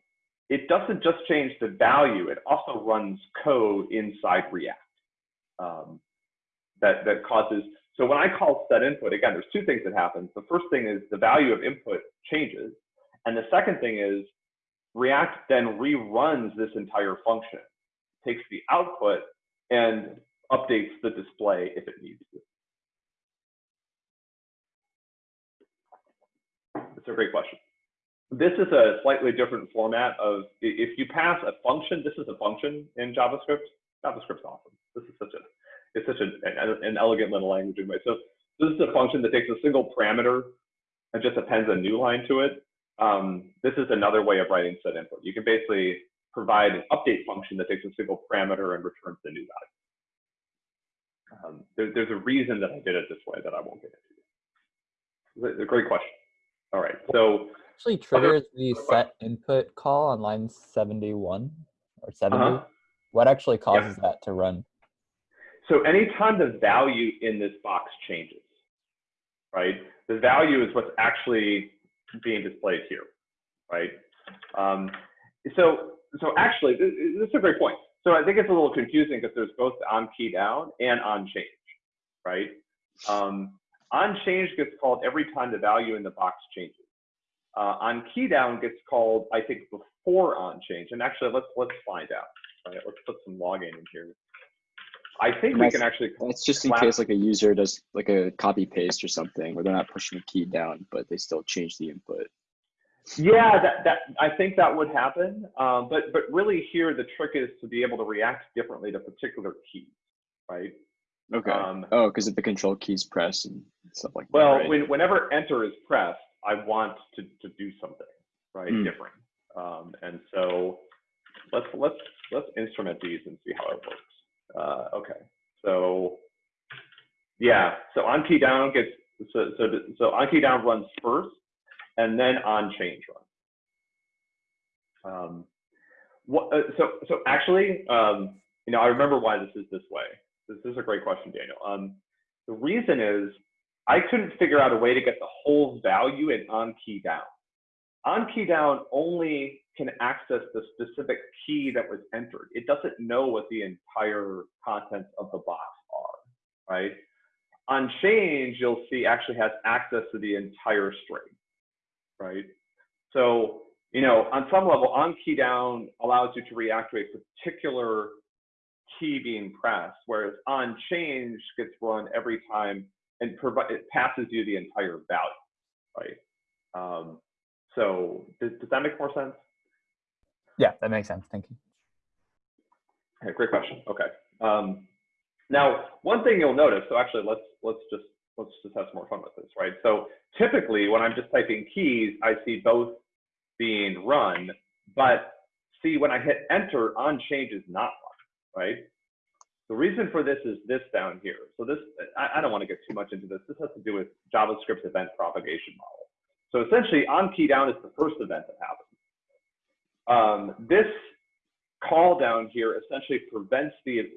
it doesn't just change the value; it also runs code inside React um, that that causes. So when I call set input, again, there's two things that happen. The first thing is the value of input changes, and the second thing is React then reruns this entire function, takes the output and updates the display if it needs to. It's a great question. This is a slightly different format of if you pass a function, this is a function in JavaScript. JavaScript's awesome. This is such a it's such a, an, an elegant little language anyway. So this is a function that takes a single parameter and just appends a new line to it. Um, this is another way of writing set input. You can basically provide an update function that takes a single parameter and returns the new value. Um, there, there's a reason that I did it this way that I won't get into. It's a great question. All right, so Actually triggers the set input call on line 71 or 70. Uh-huh. What actually causes that to run? So anytime the value in this box changes, right? The value is what's actually being displayed here, right? Um, so, so actually, this, this is a great point. So I think it's a little confusing because there's both on key down and on change, right? Um, on change gets called every time the value in the box changes. Uh, on key down gets called, I think, before on change. And actually, let's let's find out. Right? Let's put some logging in here. I think we can actually. That's just in case like a user does like a copy paste or something where they're not pushing a key down, but they still change the input. Yeah, that, that I think that would happen. Um, but but really here the trick is to be able to react differently to particular keys, right? Okay. Um, oh, because if the control keys press and stuff like well, that. right? when, whenever enter is pressed, I want to, to do something, right? Hmm. Different. Um, and so let's let's let's instrument these and see how it works. Uh, okay, so yeah, so on key down gets so so so on key down runs first, and then on change runs. Um, what, uh, so so actually, um, you know, I remember why this is this way. This, this is a great question, Daniel. Um, the reason is I couldn't figure out a way to get the whole value in on key down. On key down only can access the specific key that was entered. It doesn't know what the entire contents of the box are, right? On change, you'll see actually has access to the entire string, right? So, you know, on some level, on key down allows you to react to a particular key being pressed, whereas on change gets run every time and provide it passes you the entire value, right? Um, so does, does that make more sense? Yeah, that makes sense. Thank you. Okay, great question. Okay. Um, now, one thing you'll notice. So actually, let's let's just let's just have some more fun with this, right? So typically, when I'm just typing keys, I see both being run, but see when I hit enter, on change is not run, right? The reason for this is this down here. So this, I, I don't want to get too much into this. This has to do with JavaScript's event propagation model. So essentially, on key down is the first event that happens. Um, this call down here essentially prevents the,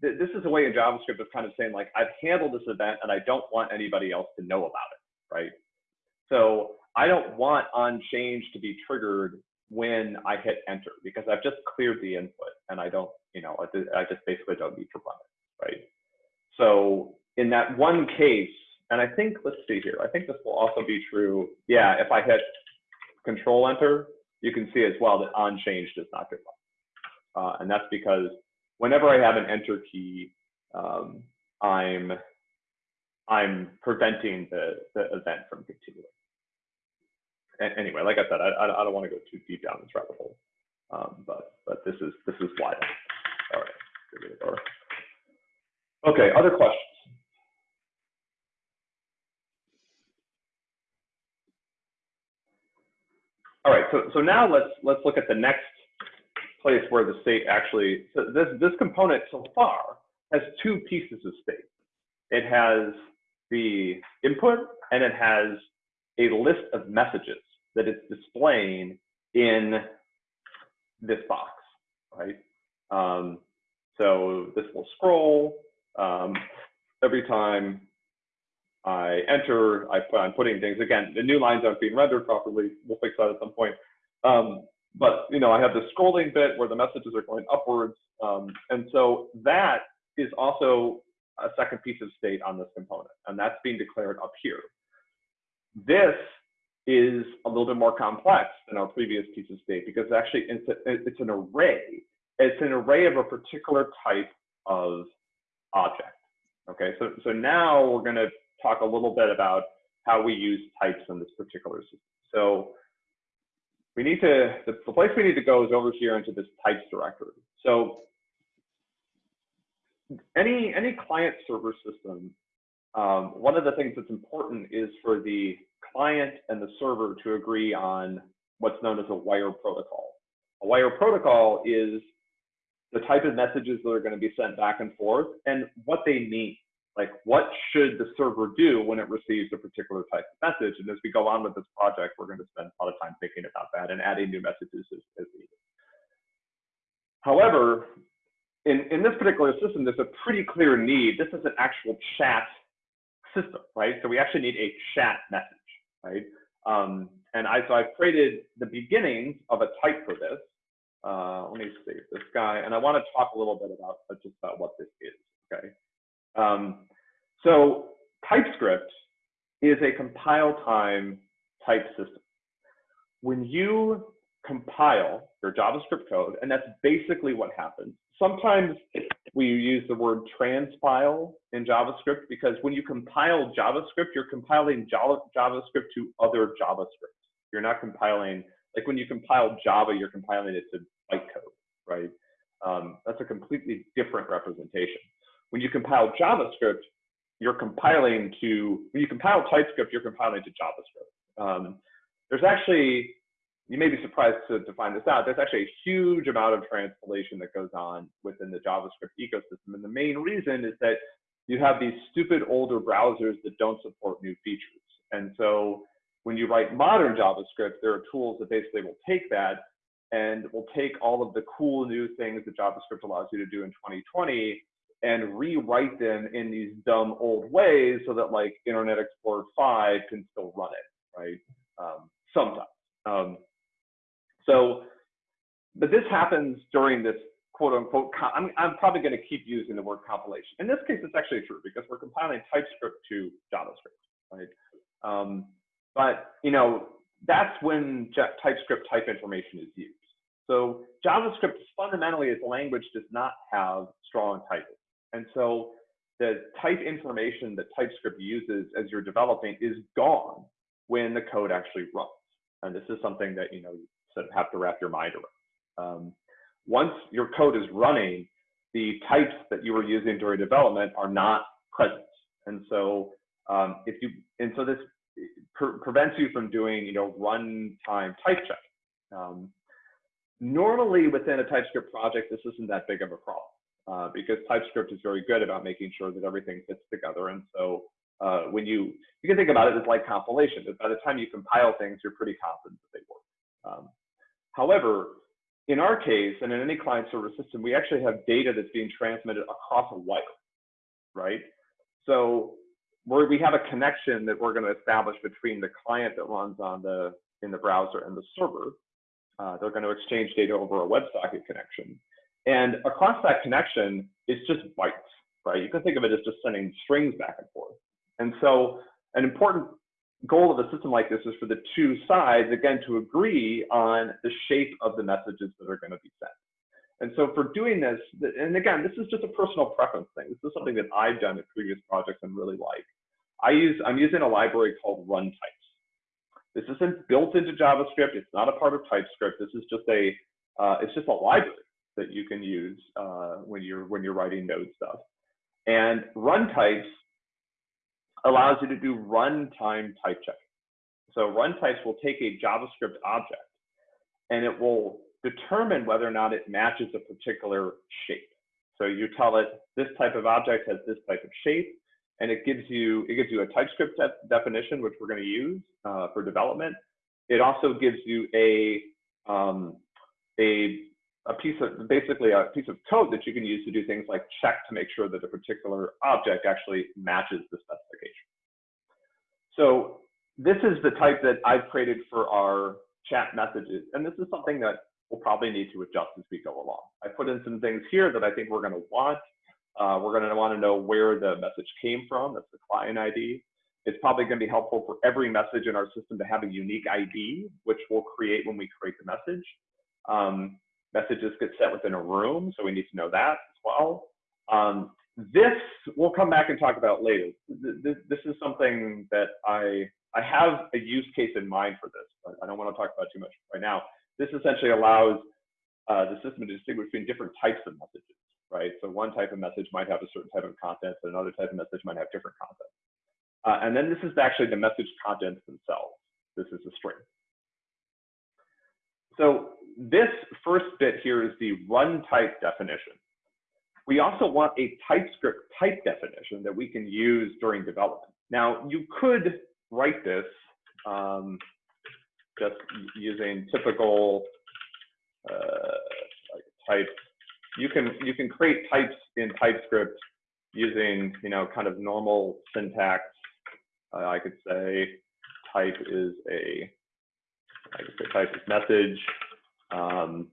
th- this is a way in JavaScript of kind of saying like, I've handled this event and I don't want anybody else to know about it, right? So I don't want on change to be triggered when I hit enter because I've just cleared the input and I don't, you know, I just basically don't need to run it, right? So in that one case, and I think, let's see here, I think this will also be true. Yeah, if I hit control enter, you can see as well that on change does not get run. Uh, and that's because whenever I have an enter key, um, I'm I'm preventing the, the event from continuing. Anyway, like I said, I, I I don't want to go too deep down this rabbit hole, um, but but this is this is why. All right, give go. Okay, other questions? All right, so so now let's let's look at the next place where the state actually so this this component so far has two pieces of state. It has the input and it has a list of messages that it's displaying in this box, right? Um, so this will scroll um, every time I enter. I, I'm putting things again. The new lines aren't being rendered properly. We'll fix that at some point. Um, but you know, I have the scrolling bit where the messages are going upwards, um, and so that is also a second piece of state on this component, and that's being declared up here. This is a little bit more complex than our previous piece of state because actually it's, a, it's an array. It's an array of a particular type of object. Okay, so, so now we're going to talk a little bit about how we use types in this particular system. So we need to, the, the place we need to go is over here into this types directory. So any, any client server system, um, one of the things that's important is for the client and the server to agree on what's known as a wire protocol. A wire protocol is the type of messages that are going to be sent back and forth and what they mean. Like what should the server do when it receives a particular type of message? And as we go on with this project, we're going to spend a lot of time thinking about that and adding new messages as, as needed. However, in, in this particular system, there's a pretty clear need. This is an actual chat system, right? So we actually need a chat message, right? Um, and I, so I've created the beginnings of a type for this. Uh, let me save this guy. And I want to talk a little bit about uh, just about what this is, okay? Um, so TypeScript is a compile time type system. When you compile your JavaScript code, and that's basically what happens. Sometimes we use the word transpile in JavaScript because when you compile JavaScript, you're compiling JavaScript to other JavaScript. You're not compiling, like when you compile Java, you're compiling it to bytecode, right? Um, that's a completely different representation. When you compile JavaScript, you're compiling to, when you compile TypeScript, you're compiling to JavaScript. Um, there's actually, you may be surprised to, to find this out, there's actually a huge amount of translation that goes on within the JavaScript ecosystem. And the main reason is that you have these stupid older browsers that don't support new features. And so when you write modern JavaScript, there are tools that basically will take that and will take all of the cool new things that JavaScript allows you to do in 2020 and rewrite them in these dumb old ways so that like Internet Explorer 5 can still run it, right? Um, sometimes. Um, so, but this happens during this quote unquote, I'm, I'm probably going to keep using the word compilation. In this case, it's actually true because we're compiling TypeScript to JavaScript, right? Um, but, you know, that's when TypeScript type information is used. So JavaScript fundamentally as a language does not have strong typing. And so the type information that TypeScript uses as you're developing is gone when the code actually runs. And this is something that you know you sort of have to wrap your mind around. Um, once your code is running, the types that you were using during development are not present. And so um, if you and so this pre prevents you from doing you know runtime type check. Um, normally within a TypeScript project, this isn't that big of a problem uh, because TypeScript is very good about making sure that everything fits together. And so uh, when you, you can think about it as like compilation. that By the time you compile things, you're pretty confident that they work. Um, however, in our case, and in any client server system, we actually have data that's being transmitted across a wire, right? So where we have a connection that we're going to establish between the client that runs on the in the browser and the server. Uh, they're going to exchange data over a WebSocket connection. And across that connection, it's just bytes, right? You can think of it as just sending strings back and forth. And so an important goal of a system like this is for the two sides, again, to agree on the shape of the messages that are going to be sent. And so for doing this, and again, this is just a personal preference thing. This is something that I've done in previous projects and really like. I use, I'm using a library called runtypes. This isn't built into JavaScript. It's not a part of TypeScript. This is just a, uh, it's just a library that you can use uh, when you're when you're writing node stuff. And runtypes allows you to do runtime type check. So runtypes will take a JavaScript object and it will determine whether or not it matches a particular shape. So you tell it this type of object has this type of shape, and it gives you it gives you a TypeScript de definition, which we're going to use uh, for development. It also gives you a um, a a piece of basically a piece of code that you can use to do things like check to make sure that a particular object actually matches the specification. So this is the type that I've created for our chat messages. And this is something that we'll probably need to adjust as we go along. I put in some things here that I think we're going to want. Uh, we're going to want to know where the message came from. That's the client ID. It's probably going to be helpful for every message in our system to have a unique ID, which we'll create when we create the message. Um, messages get set within a room, so we need to know that as well. Um, this we'll come back and talk about later. This, this is something that I I have a use case in mind for this, but I don't want to talk about too much right now. This essentially allows uh, the system to distinguish between different types of messages, right? So one type of message might have a certain type of content, but another type of message might have different content. Uh, and then this is actually the message contents themselves. This is a string. So this first bit here is the run type definition. We also want a TypeScript type definition that we can use during development. Now, you could write this um, just using typical uh, like type. You can you can create types in TypeScript using you know kind of normal syntax. Uh, I could say type is a I could say type is message, um,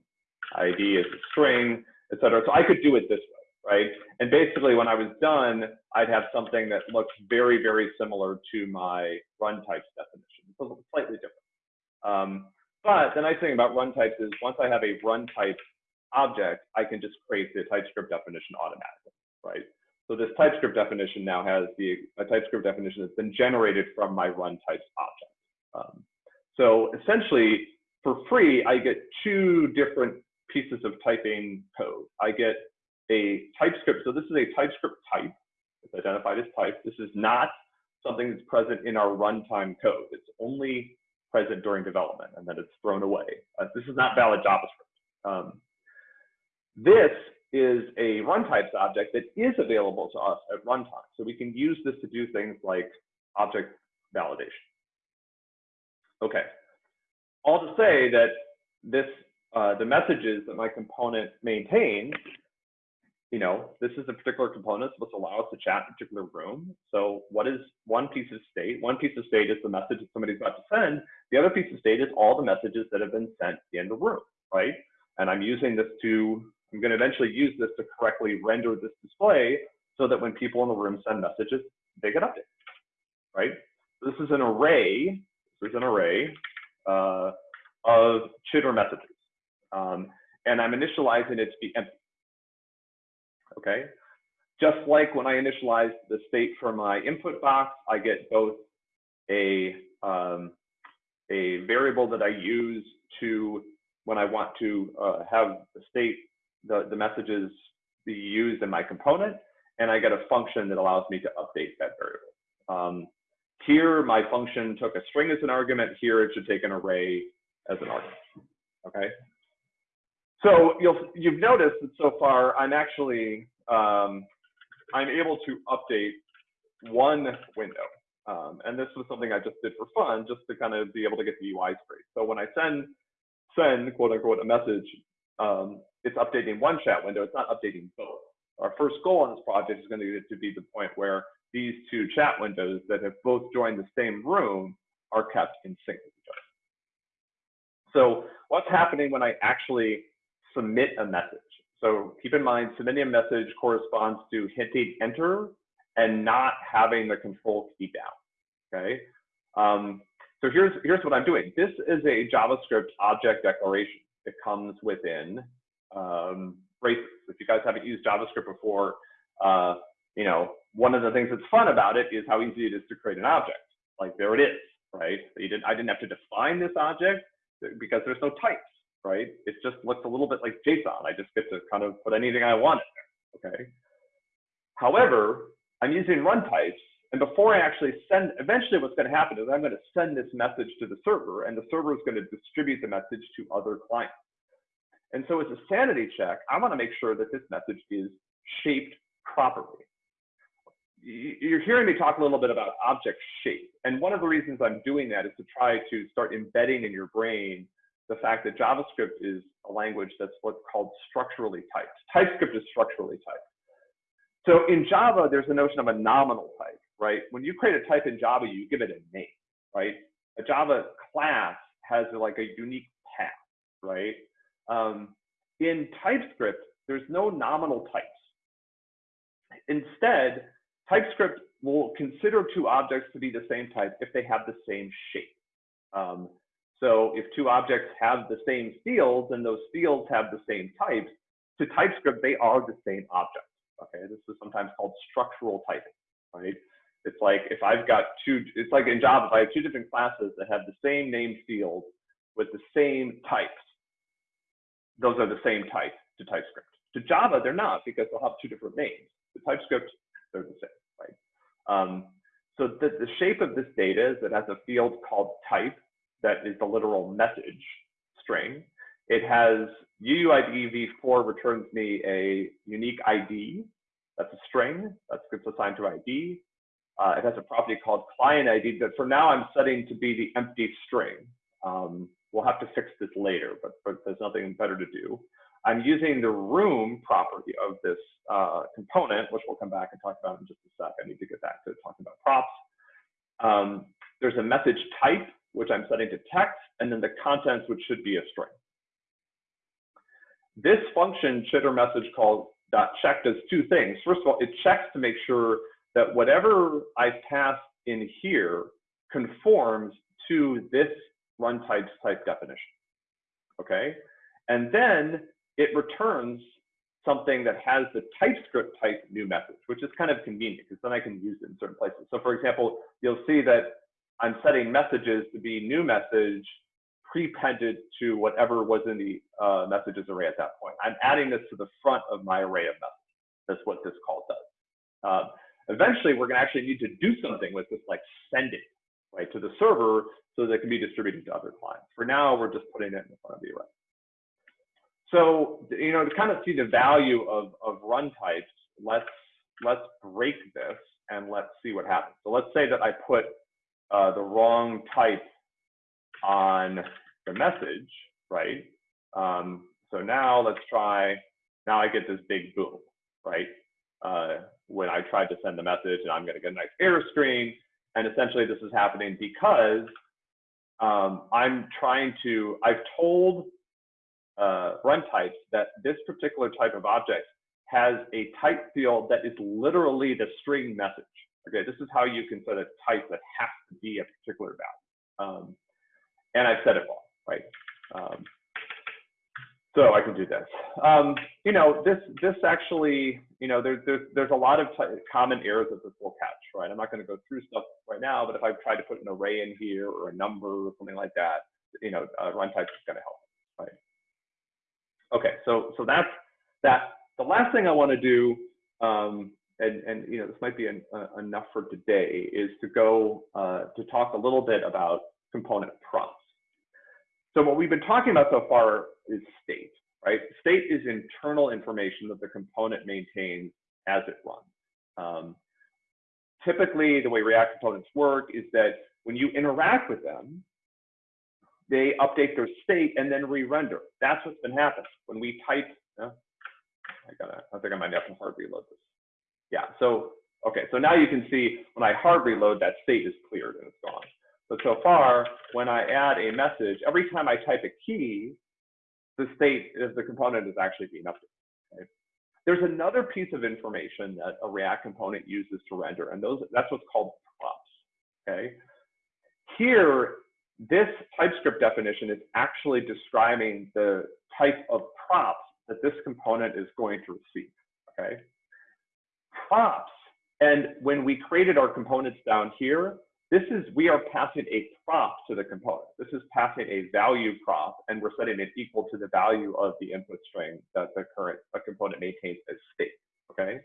ID is a string, etc. So I could do it this way, right? And basically, when I was done, I'd have something that looks very, very similar to my run types definition. It's slightly different. Um, but the nice thing about run types is once I have a run type object, I can just create the TypeScript definition automatically, right? So this TypeScript definition now has the a TypeScript definition that's been generated from my run types object. Um, so essentially, for free, I get two different pieces of typing code. I get a TypeScript. So this is a TypeScript type. It's identified as type. This is not something that's present in our runtime code. It's only present during development, and then it's thrown away. Uh, this is not valid JavaScript. Um, this is a runtypes object that is available to us at runtime. So we can use this to do things like object validation. Okay, all to say that this, uh, the messages that my component maintains, you know, this is a particular component supposed to allow us to chat in a particular room. So what is one piece of state? One piece of state is the message that somebody's about to send. The other piece of state is all the messages that have been sent in the room, right? And I'm using this to, I'm going to eventually use this to correctly render this display so that when people in the room send messages, they get updated, right? This is an array, this is an array uh, of chitter messages. Um, and I'm initializing it to be empty. Okay. Just like when I initialize the state for my input box, I get both a, um, a variable that I use to when I want to uh, have the state, the, the messages be used in my component, and I get a function that allows me to update that variable. Um, here, my function took a string as an argument. Here, it should take an array as an argument. Okay. So you'll you've noticed that so far I'm actually um, I'm able to update one window, um, and this was something I just did for fun, just to kind of be able to get the UI straight. So when I send send quote unquote a message, um, it's updating one chat window. It's not updating both. Our first goal on this project is going to, be to be the point where these two chat windows that have both joined the same room are kept in sync with each other. So what's happening when I actually submit a message? So keep in mind, submitting a message corresponds to hitting enter and not having the control key down, okay? Um, so here's, here's what I'm doing. This is a JavaScript object declaration. It comes within um, braces. If you guys haven't used JavaScript before, uh, you know, one of the things that's fun about it is how easy it is to create an object. Like there it is, right? You didn't, I didn't have to define this object because there's no types, right? It just looks a little bit like JSON. I just get to kind of put anything I want in there, okay? However, I'm using run types, and before I actually send, eventually what's going to happen is I'm going to send this message to the server, and the server is going to distribute the message to other clients. And so as a sanity check, I want to make sure that this message is shaped properly you're hearing me talk a little bit about object shape. And one of the reasons I'm doing that is to try to start embedding in your brain the fact that JavaScript is a language that's what's called structurally typed. TypeScript is structurally typed. So in Java, there's a notion of a nominal type, right? When you create a type in Java, you give it a name, right? A Java class has like a unique path, right? Um, in TypeScript, there's no nominal types. Instead, TypeScript will consider two objects to be the same type if they have the same shape. Um, so if two objects have the same fields and those fields have the same types, to TypeScript, they are the same object. Okay, this is sometimes called structural typing, right? It's like if I've got two, it's like in Java, if I have two different classes that have the same name field, with the same types. Those are the same type to TypeScript. To Java, they're not because they'll have two different names. To TypeScript, they're the same, right? Um, so the, the shape of this data is it has a field called type that is the literal message string. It has UUID v4 returns me a unique ID. That's a string that gets assigned to ID. Uh, it has a property called client ID that for now I'm setting to be the empty string. Um, we'll have to fix this later, but, but there's nothing better to do. I'm using the room property of this uh, component, which we'll come back and talk about in just a sec. I need to get back to talking about props. Um, there's a message type, which I'm setting to text, and then the contents, which should be a string. This function, chitter message called dot check does two things. First of all, it checks to make sure that whatever I pass in here conforms to this run types type definition. Okay, and then it returns something that has the TypeScript type new message, which is kind of convenient because then I can use it in certain places. So for example, you'll see that I'm setting messages to be new message prepended to whatever was in the uh, messages array at that point. I'm adding this to the front of my array of messages. That's what this call does. Uh, eventually, we're going to actually need to do something with this, like send it right to the server so that it can be distributed to other clients. For now, we're just putting it in front of the array. So, you know, to kind of see the value of, of run types, let's, let's break this and let's see what happens. So let's say that I put uh, the wrong type on the message, right? Um, so now let's try, now I get this big boom, right? Uh, when I tried to send the message and I'm gonna get a nice error screen. And essentially this is happening because um, I'm trying to, I've told uh, run types that this particular type of object has a type field that is literally the string message. Okay, this is how you can set a type that has to be a particular value. Um, and I've set it wrong, right? Um, so I can do this. Um, you know, this this actually, you know, there's there's there's a lot of common errors that this will catch, right? I'm not going to go through stuff right now, but if I try to put an array in here or a number or something like that, you know, uh, runtime is going to help, right? Okay, so so that's that. The last thing I want to do, um, and and you know, this might be an, uh, enough for today, is to go uh, to talk a little bit about component props. So what we've been talking about so far is state, right? State is internal information that the component maintains as it runs. Um, typically, the way React components work is that when you interact with them, they update their state and then re-render. That's what's been happening. When we type, uh, I gotta, I think I might have to hard reload this. Yeah, so, okay, so now you can see when I hard reload, that state is cleared and it's gone. But so far, when I add a message, every time I type a key, the state of the component is actually being updated. There's another piece of information that a React component uses to render, and those that's what's called props. Okay. Here, this TypeScript definition is actually describing the type of props that this component is going to receive. Okay. Props, and when we created our components down here, this is, we are passing a prop to the component. This is passing a value prop, and we're setting it equal to the value of the input string that the current a component maintains as state, okay?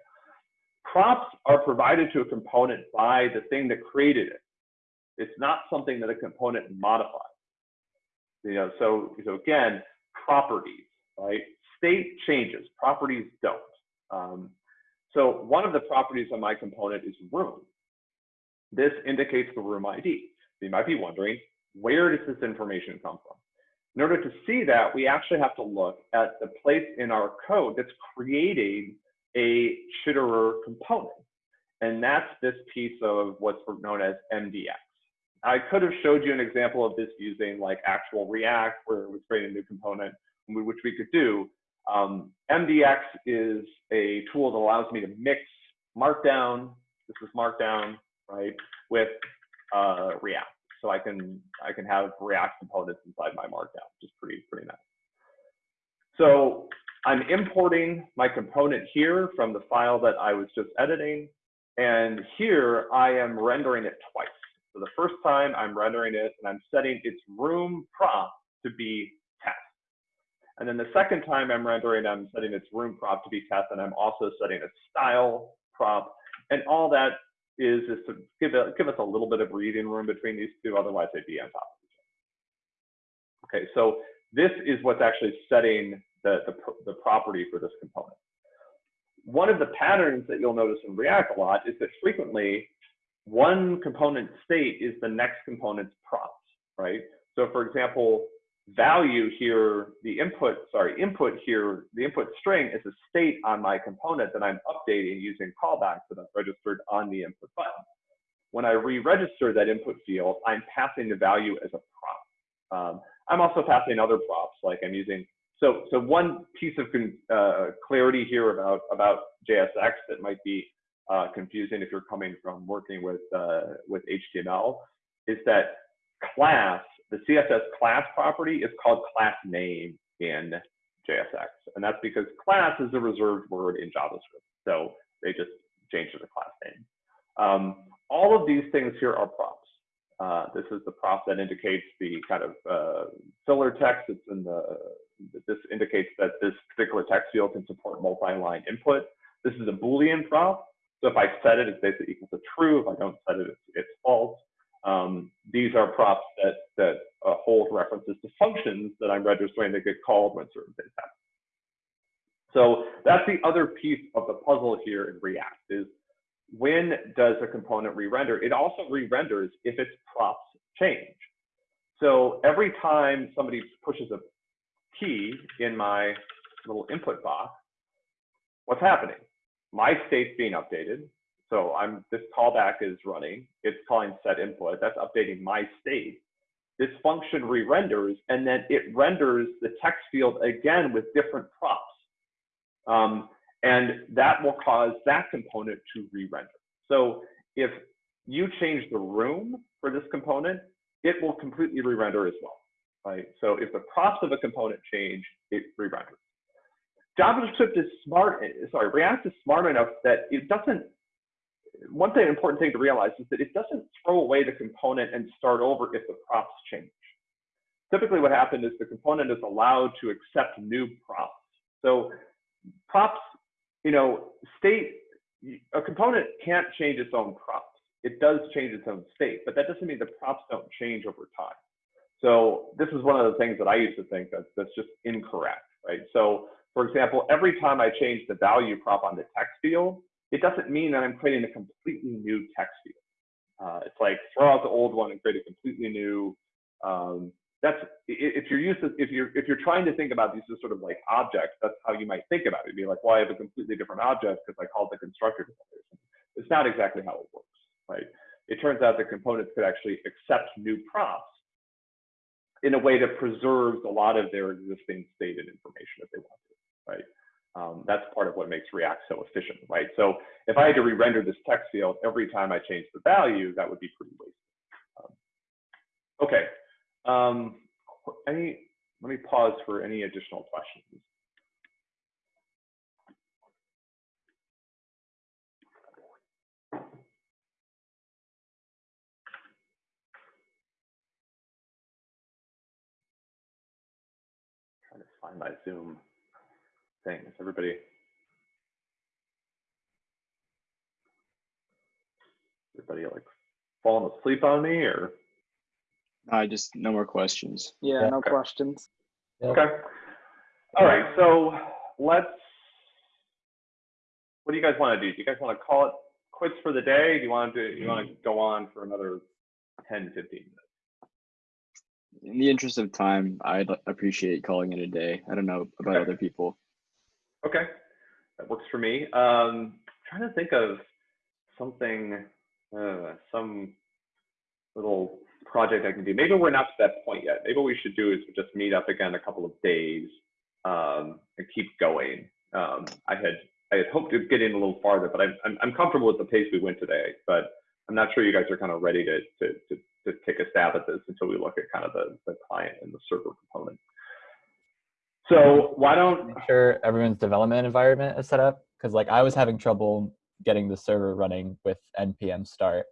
Props are provided to a component by the thing that created it. It's not something that a component modifies. You know, so, so again, properties, right? State changes, properties don't. Um, so one of the properties of my component is room. This indicates the room ID. So you might be wondering, where does this information come from? In order to see that, we actually have to look at the place in our code that's creating a Chitterer component. And that's this piece of what's known as MDX. I could have showed you an example of this using like actual React, where it was creating a new component, which we could do. Um, MDX is a tool that allows me to mix Markdown, this is Markdown, right, with uh, React. So I can I can have React components inside my Markdown, which is pretty pretty nice. So I'm importing my component here from the file that I was just editing, and here I am rendering it twice. So the first time I'm rendering it and I'm setting its room prop to be test. And then the second time I'm rendering, I'm setting its room prop to be test, and I'm also setting its style prop. And all that is is to give, a, give us a little bit of breathing room between these two, otherwise they'd be on top of each other. Okay, so this is what's actually setting the, the, the property for this component. One of the patterns that you'll notice in React a lot is that frequently one component state is the next component's props, right? So for example, value here, the input, sorry, input here, the input string is a state on my component that I'm updating using callbacks that I've registered on the input button. When I re-register that input field, I'm passing the value as a prop. Um, I'm also passing other props, like I'm using, so, so one piece of uh, clarity here about, about JSX that might be uh, confusing if you're coming from working with, uh, with HTML is that class the CSS class property is called class name in JSX. And that's because class is a reserved word in JavaScript. So they just changed the class name. Um, all of these things here are props. Uh, this is the prop that indicates the kind of uh, filler text. It's in the, this indicates that this particular text field can support multi-line input. This is a Boolean prop. So if I set it, it's basically equal to true. If I don't set it, it's, it's false. Um, these are props that, that uh, hold references to functions that I'm registering that get called when certain things happen. So that's the other piece of the puzzle here in React is when does a component re-render? It also re-renders if its props change. So every time somebody pushes a key in my little input box, what's happening? My state's being updated, so I'm this callback is running. It's calling set input. That's updating my state. This function re-renders, and then it renders the text field again with different props. Um, and that will cause that component to re-render. So if you change the room for this component, it will completely re-render as well, right? So if the props of a component change, it re-renders. JavaScript is smart, sorry, React is smart enough that it doesn't one thing, important thing to realize is that it doesn't throw away the component and start over if the props change. Typically what happens is the component is allowed to accept new props. So props, you know, state, a component can't change its own props. It does change its own state, but that doesn't mean the props don't change over time. So this is one of the things that I used to think that that's just incorrect, right? So for example, every time I change the value prop on the text field, it doesn't mean that I'm creating a completely new text field. Uh, it's like throw out the old one and create a completely new. Um, that's if you're used to if you're if you're trying to think about these as sort of like objects, that's how you might think about it. It'd be like, well, I have a completely different object because I called the constructor. It's not exactly how it works, right? It turns out the components could actually accept new props in a way that preserves a lot of their existing state and information if they want to, right? Um, that's part of what makes React so efficient, right? So if I had to re-render this text field every time I change the value, that would be pretty wasteful. Um, okay. Um, any, let me pause for any additional questions. Find my Zoom thing. Is everybody? Everybody like falling asleep on me or? I just no more questions. Yeah, Yeah. no Okay. questions. Yep. Okay. All right, so let's, what do you guys want to do? Do you guys want to call it quits for the day? Do you want to, do you want to go on for another 10, 15 minutes? In the interest of time, I'd appreciate calling it a day. I don't know about Okay. other people. Okay, that works for me. Um, trying to think of something, uh, some little project I can do. Maybe we're not to that point yet. Maybe what we should do is just meet up again a couple of days um, and keep going. Um, I had I had hoped to get in a little farther, but I'm, I'm I'm comfortable with the pace we went today. But I'm not sure you guys are kind of ready to to to, to take a stab at this until we look at kind of the the client and the server component. So why don't Make sure everyone's development environment is set up because like I was having trouble getting the server running with npm start.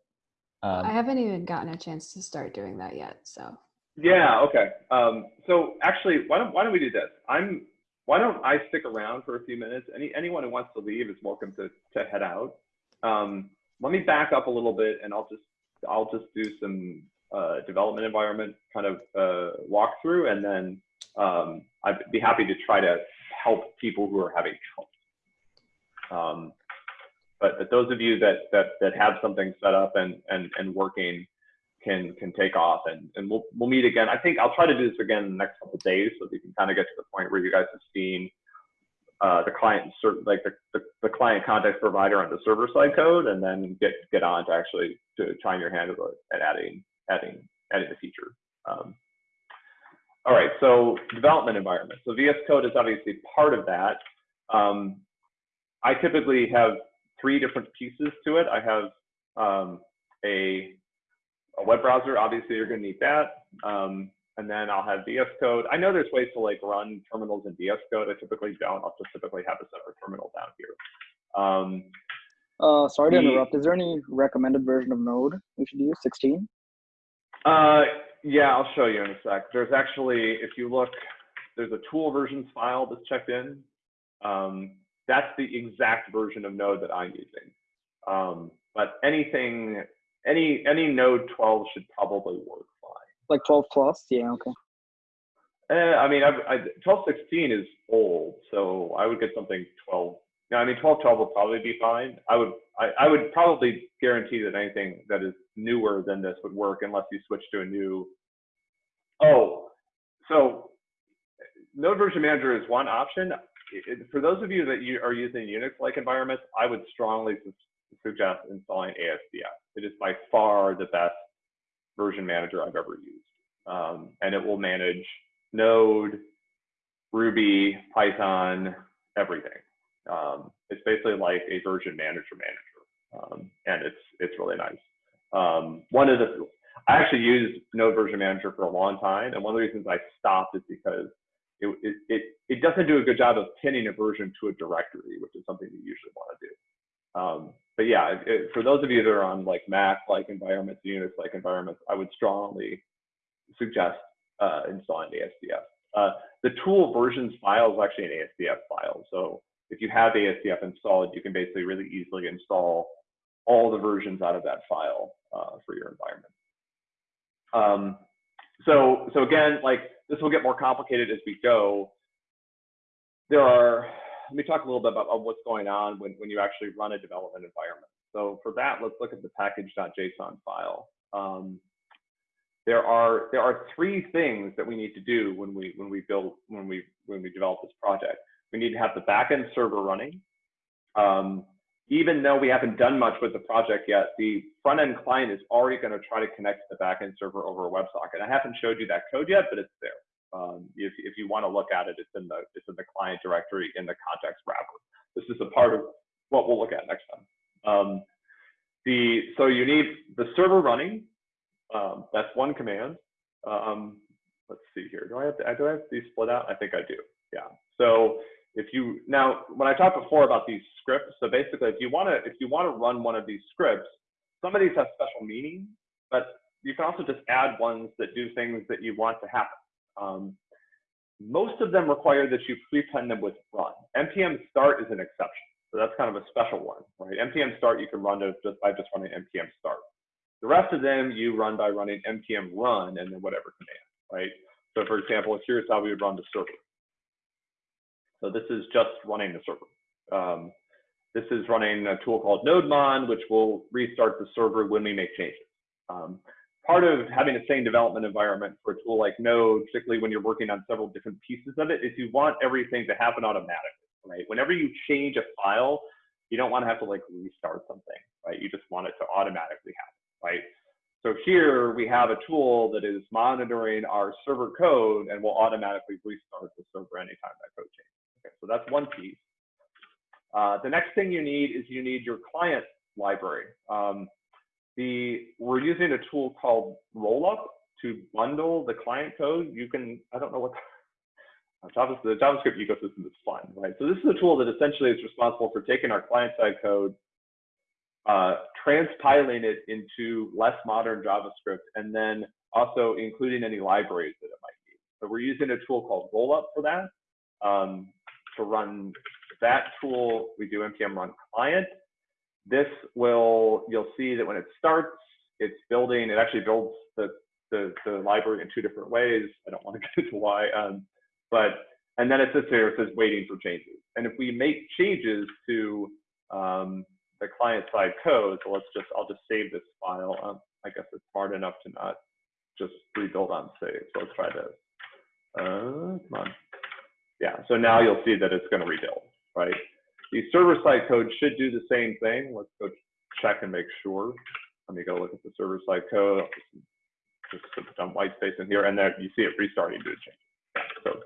Um, I haven't even gotten a chance to start doing that yet. So Yeah, okay. Um, so actually, why don't, why don't we do this? I'm, why don't I stick around for a few minutes? Any, anyone who wants to leave is welcome to, to head out. Um, let me back up a little bit and I'll just, I'll just do some, uh, development environment kind of, uh, walkthrough and then, um, I'd be happy to try to help people who are having trouble. Um, but, but those of you that, that, that have something set up and, and, and working, can can take off and and we'll we'll meet again. I think I'll try to do this again in the next couple of days so that you can kind of get to the point where you guys have seen uh, the client like the, the, the client context provider on the server side code and then get get on to actually to trying your hand at adding adding adding the feature. Um, all right, so development environment. So VS Code is obviously part of that. Um, I typically have three different pieces to it. I have um, a a web browser, obviously you're gonna need that. Um, and then I'll have VS Code. I know there's ways to like run terminals in VS Code. I typically don't. I'll just typically have a separate terminal down here. Um, Uh, sorry to interrupt. Is there any recommended version of Node we should use? 16? uh, yeah, I'll show you in a sec. There's actually, if you look, there's a tool versions file that's checked in. Um, that's the exact version of Node that I'm using. Um, but anything, any any Node 12 should probably work fine. Like 12 plus? Yeah, okay. Eh, I mean, I've, I, 1216 is old, so I would get something 12. No, I mean, 1212 will probably be fine. I would, I, I would probably guarantee that anything that is newer than this would work unless you switch to a new. Oh, so Node Version Manager is one option. For those of you that you are using Unix-like environments, I would strongly su- suggest installing ASDF. It is by far the best version manager I've ever used, um, and it will manage Node, Ruby, Python, everything. Um, it's basically like a version manager manager, um, and it's it's really nice. Um, one of the I actually used Node Version Manager for a long time, and one of the reasons I stopped is because it it it, doesn't do a good job of pinning a version to a directory, which is something you usually want to do. Um, but yeah, it, for those of you that are on like Mac-like environments, Unix-like environments, I would strongly suggest uh, installing ASDF. Uh, the tool versions file is actually an ASDF file. So if you have ASDF installed, you can basically really easily install all the versions out of that file uh, for your environment. Um, so, so again, like this will get more complicated as we go. There are, let me talk a little bit about, about what's going on when, when you actually run a development environment. So for that, let's look at the package.json file. Um, there are there are three things that we need to do when we when we build when we when we develop this project. We need to have the backend server running. Um, even though we haven't done much with the project yet, the front end client is already going to try to connect to the backend server over a WebSocket. I haven't showed you that code yet, but it's there. Um, if if you want to look at it, it's in the it's in the client directory in the context wrapper. This is a part of what we'll look at next time. Um, the so you need the server running um, that's one command. Um, let's see here. Do I have to, do I have these split out? I think I do. Yeah. So if you now, when I talked before about these scripts, so basically, if you want to if you want to run one of these scripts, some of these have special meaning, but you can also just add ones that do things that you want to happen. Um, most of them require that you prepend them with run. npm start is an exception, so that's kind of a special one, right? npm start you can run just by just running npm start. The rest of them you run by running npm run and then whatever command, right? So for example, here's how we would run the server. So this is just running the server. Um, this is running a tool called NodeMon, which will restart the server when we make changes. Um, part of having the same development environment for a tool like Node, particularly when you're working on several different pieces of it, is you want everything to happen automatically, right? Whenever you change a file, you don't want to have to like restart something, right? You just want it to automatically happen right? So here we have a tool that is monitoring our server code and will automatically restart the server anytime that code changes. Okay, so that's one piece. Uh, the next thing you need is you need your client library. Um, the we're using a tool called Rollup to bundle the client code. You can I don't know what [LAUGHS] JavaScript, the JavaScript ecosystem is fun, right? So this is a tool that essentially is responsible for taking our client-side code, uh, transpiling it into less modern JavaScript and then also including any libraries that it might need. So we're using a tool called Rollup for that. Um, to run that tool, we do npm run client. This will, you'll see that when it starts, it's building, it actually builds the, the, the library in two different ways. I don't want to [LAUGHS] get into why, um, but, and then it sits here, it says waiting for changes. And if we make changes to um, the client side code, so let's just, I'll just save this file. Um, I guess it's smart enough to not just rebuild on save. So let's try this. Uh, come on. Yeah, so now you'll see that it's going to rebuild, right? The server side code should do the same thing. Let's go check and make sure. Let me go look at the server side code. Just put some white space in here, and then you see it restarting due to change. So,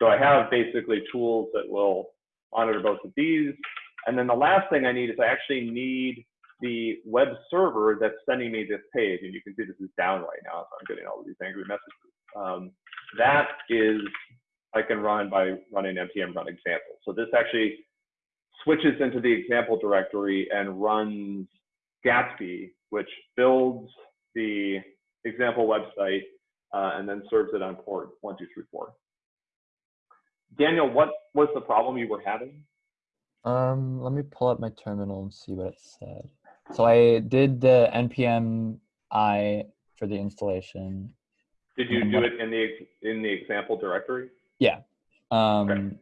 so I have basically tools that will monitor both of these. And then the last thing I need is I actually need the web server that's sending me this page. And you can see this is down right now, so I'm getting all of these angry messages. Um, that is, I can run by running npm run example. So this actually switches into the example directory and runs Gatsby, which builds the example website uh, and then serves it on port 1234. Daniel, what was the problem you were having? Um, let me pull up my terminal and see what it said. So I did the npm i for the installation. Did you do it in the in the example directory? Um,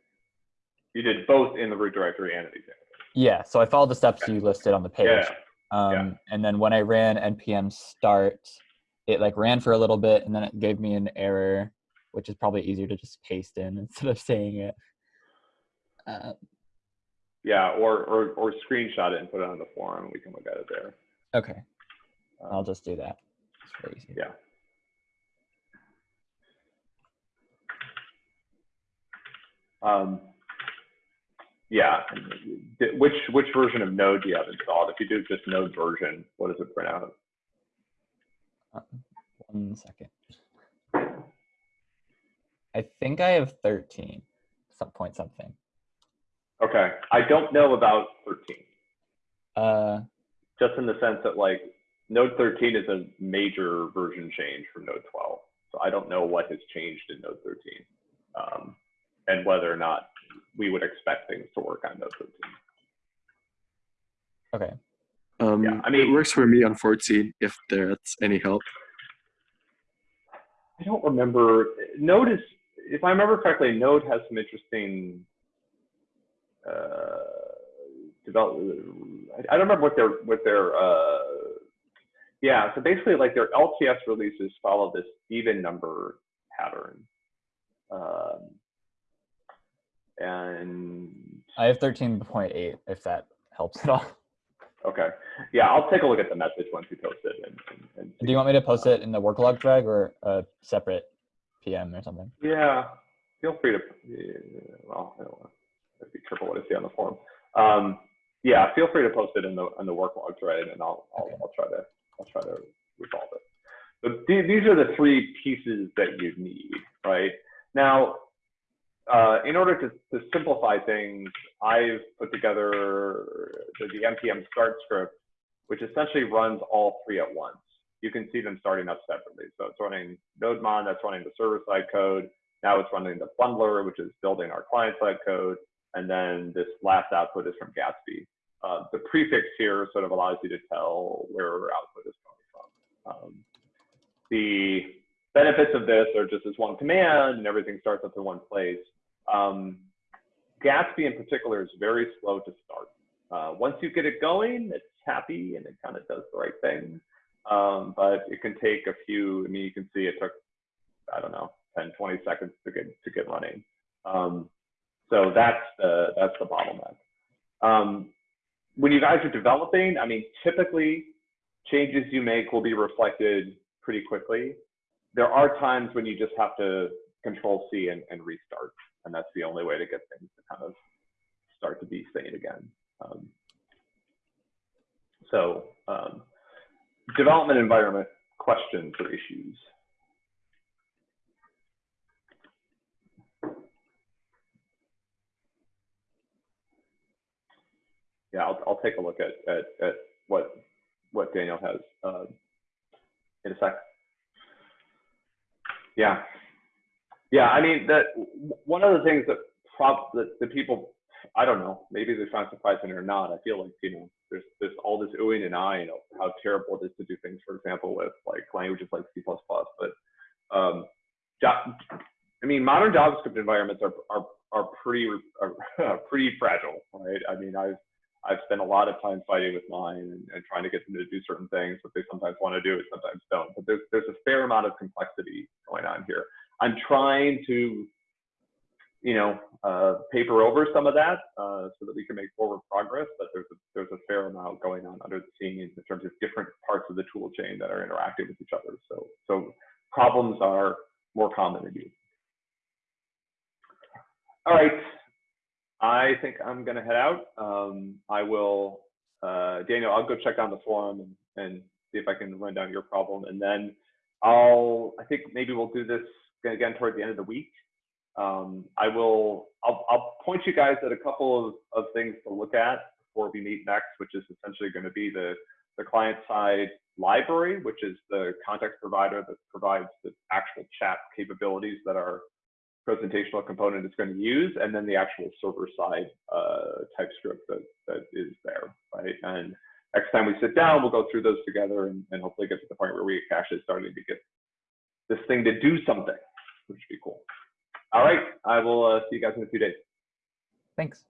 You did both in the root directory and in the example. yeah, so I followed the steps Okay. you listed on the page. Yeah. Um, yeah. and then when I ran npm start, it like ran for a little bit and then it gave me an error, which is probably easier to just paste in [LAUGHS] instead of saying it. Uh, Yeah, or, or or screenshot it and put it on the forum, we can look at it there. okay, Um, I'll just do that. It's very easy. Yeah. Um, yeah. Which which version of Node do you have installed? If you do just Node version, what does it print out? Uh, One second. I think I have 13, some point something. Okay, I don't know about 13, Uh, just in the sense that like Node 13 is a major version change from Node 12, so I don't know what has changed in Node 13, um, and whether or not we would expect things to work on those 13. okay. Um, Yeah, I mean- it works for me on 14 if that's any help. I don't remember. Node is, if I remember correctly, Node has some interesting uh, develop. I I don't remember what their what their uh, yeah. So basically, like their LTS releases follow this even number pattern, um, and I have 13.8 if that helps at all. okay, yeah, I'll take a look at the message once you post it. And, and, and Do you want me to post it in the work log thread or a separate PM or something? Yeah, feel free to. Well, I don't want to be careful what I say on the forum. Um, yeah, feel free to post it in the in the work log thread, and I'll I'll, Okay. I'll try to I'll try to resolve it. But the- these are the three pieces that you need, right? Now, uh, in order to, to simplify things, I've put together the, the npm start script, which essentially runs all three at once. You can see them starting up separately. So it's running NodeMon, that's running the server-side code. Now it's running the bundler, which is building our client-side code. And then this last output is from Gatsby. Uh, the prefix here sort of allows you to tell where our output is coming from. Um, the benefits of this are just as one command and everything starts up in one place. Um, Gatsby in particular is very slow to start. Uh, once you get it going, it's happy and it kind of does the right thing. Um, but it can take a few, I mean, you can see it took, I don't know, 10, 20 seconds to get, to get running. Um, so that's the, that's the bottleneck. Um, when you guys are developing, I mean, typically changes you make will be reflected pretty quickly. There are times when you just have to control C and, and restart. And that's the only way to get things to kind of start to be sane again. Um, so um, development environment questions or issues. Yeah, I'll, I'll take a look at, at, at what what Daniel has uh, in a sec. Yeah. Yeah, I mean, the, one of the things that prob, that the people, I don't know, maybe they find surprising or not, I feel like, you know, there's, there's all this oohing and eyeing of how terrible it is to do things, for example, with like languages like C++, but, um, I mean, modern JavaScript environments are, are, are pretty, are [LAUGHS] pretty fragile, right? I mean, I've, I've spent a lot of time fighting with mine and, and trying to get them to do certain things that they sometimes want to do and sometimes don't. But there's, there's a fair amount of complexity going on here. I'm trying to, you know, uh, paper over some of that uh, so that we can make forward progress. But there's a, there's a fair amount going on under the scenes in terms of different parts of the tool chain that are interacting with each other. So, so problems are more common than usual. All right. I think I'm gonna head out. Um, I will, uh, Daniel, I'll go check on the forum and, and see if I can run down your problem. And then I'll, I think maybe we'll do this again toward the end of the week. Um, I will, I'll, I'll point you guys at a couple of, of things to look at before we meet next, which is essentially gonna be the, the client side library, which is the context provider that provides the actual chat capabilities that our presentational component is going to use, and then the actual server side uh, TypeScript that, that is there, right? And next time we sit down, we'll go through those together and, and hopefully get to the point where we actually starting to get this thing to do something, which would be cool. All right, I will uh, see you guys in a few days. Thanks.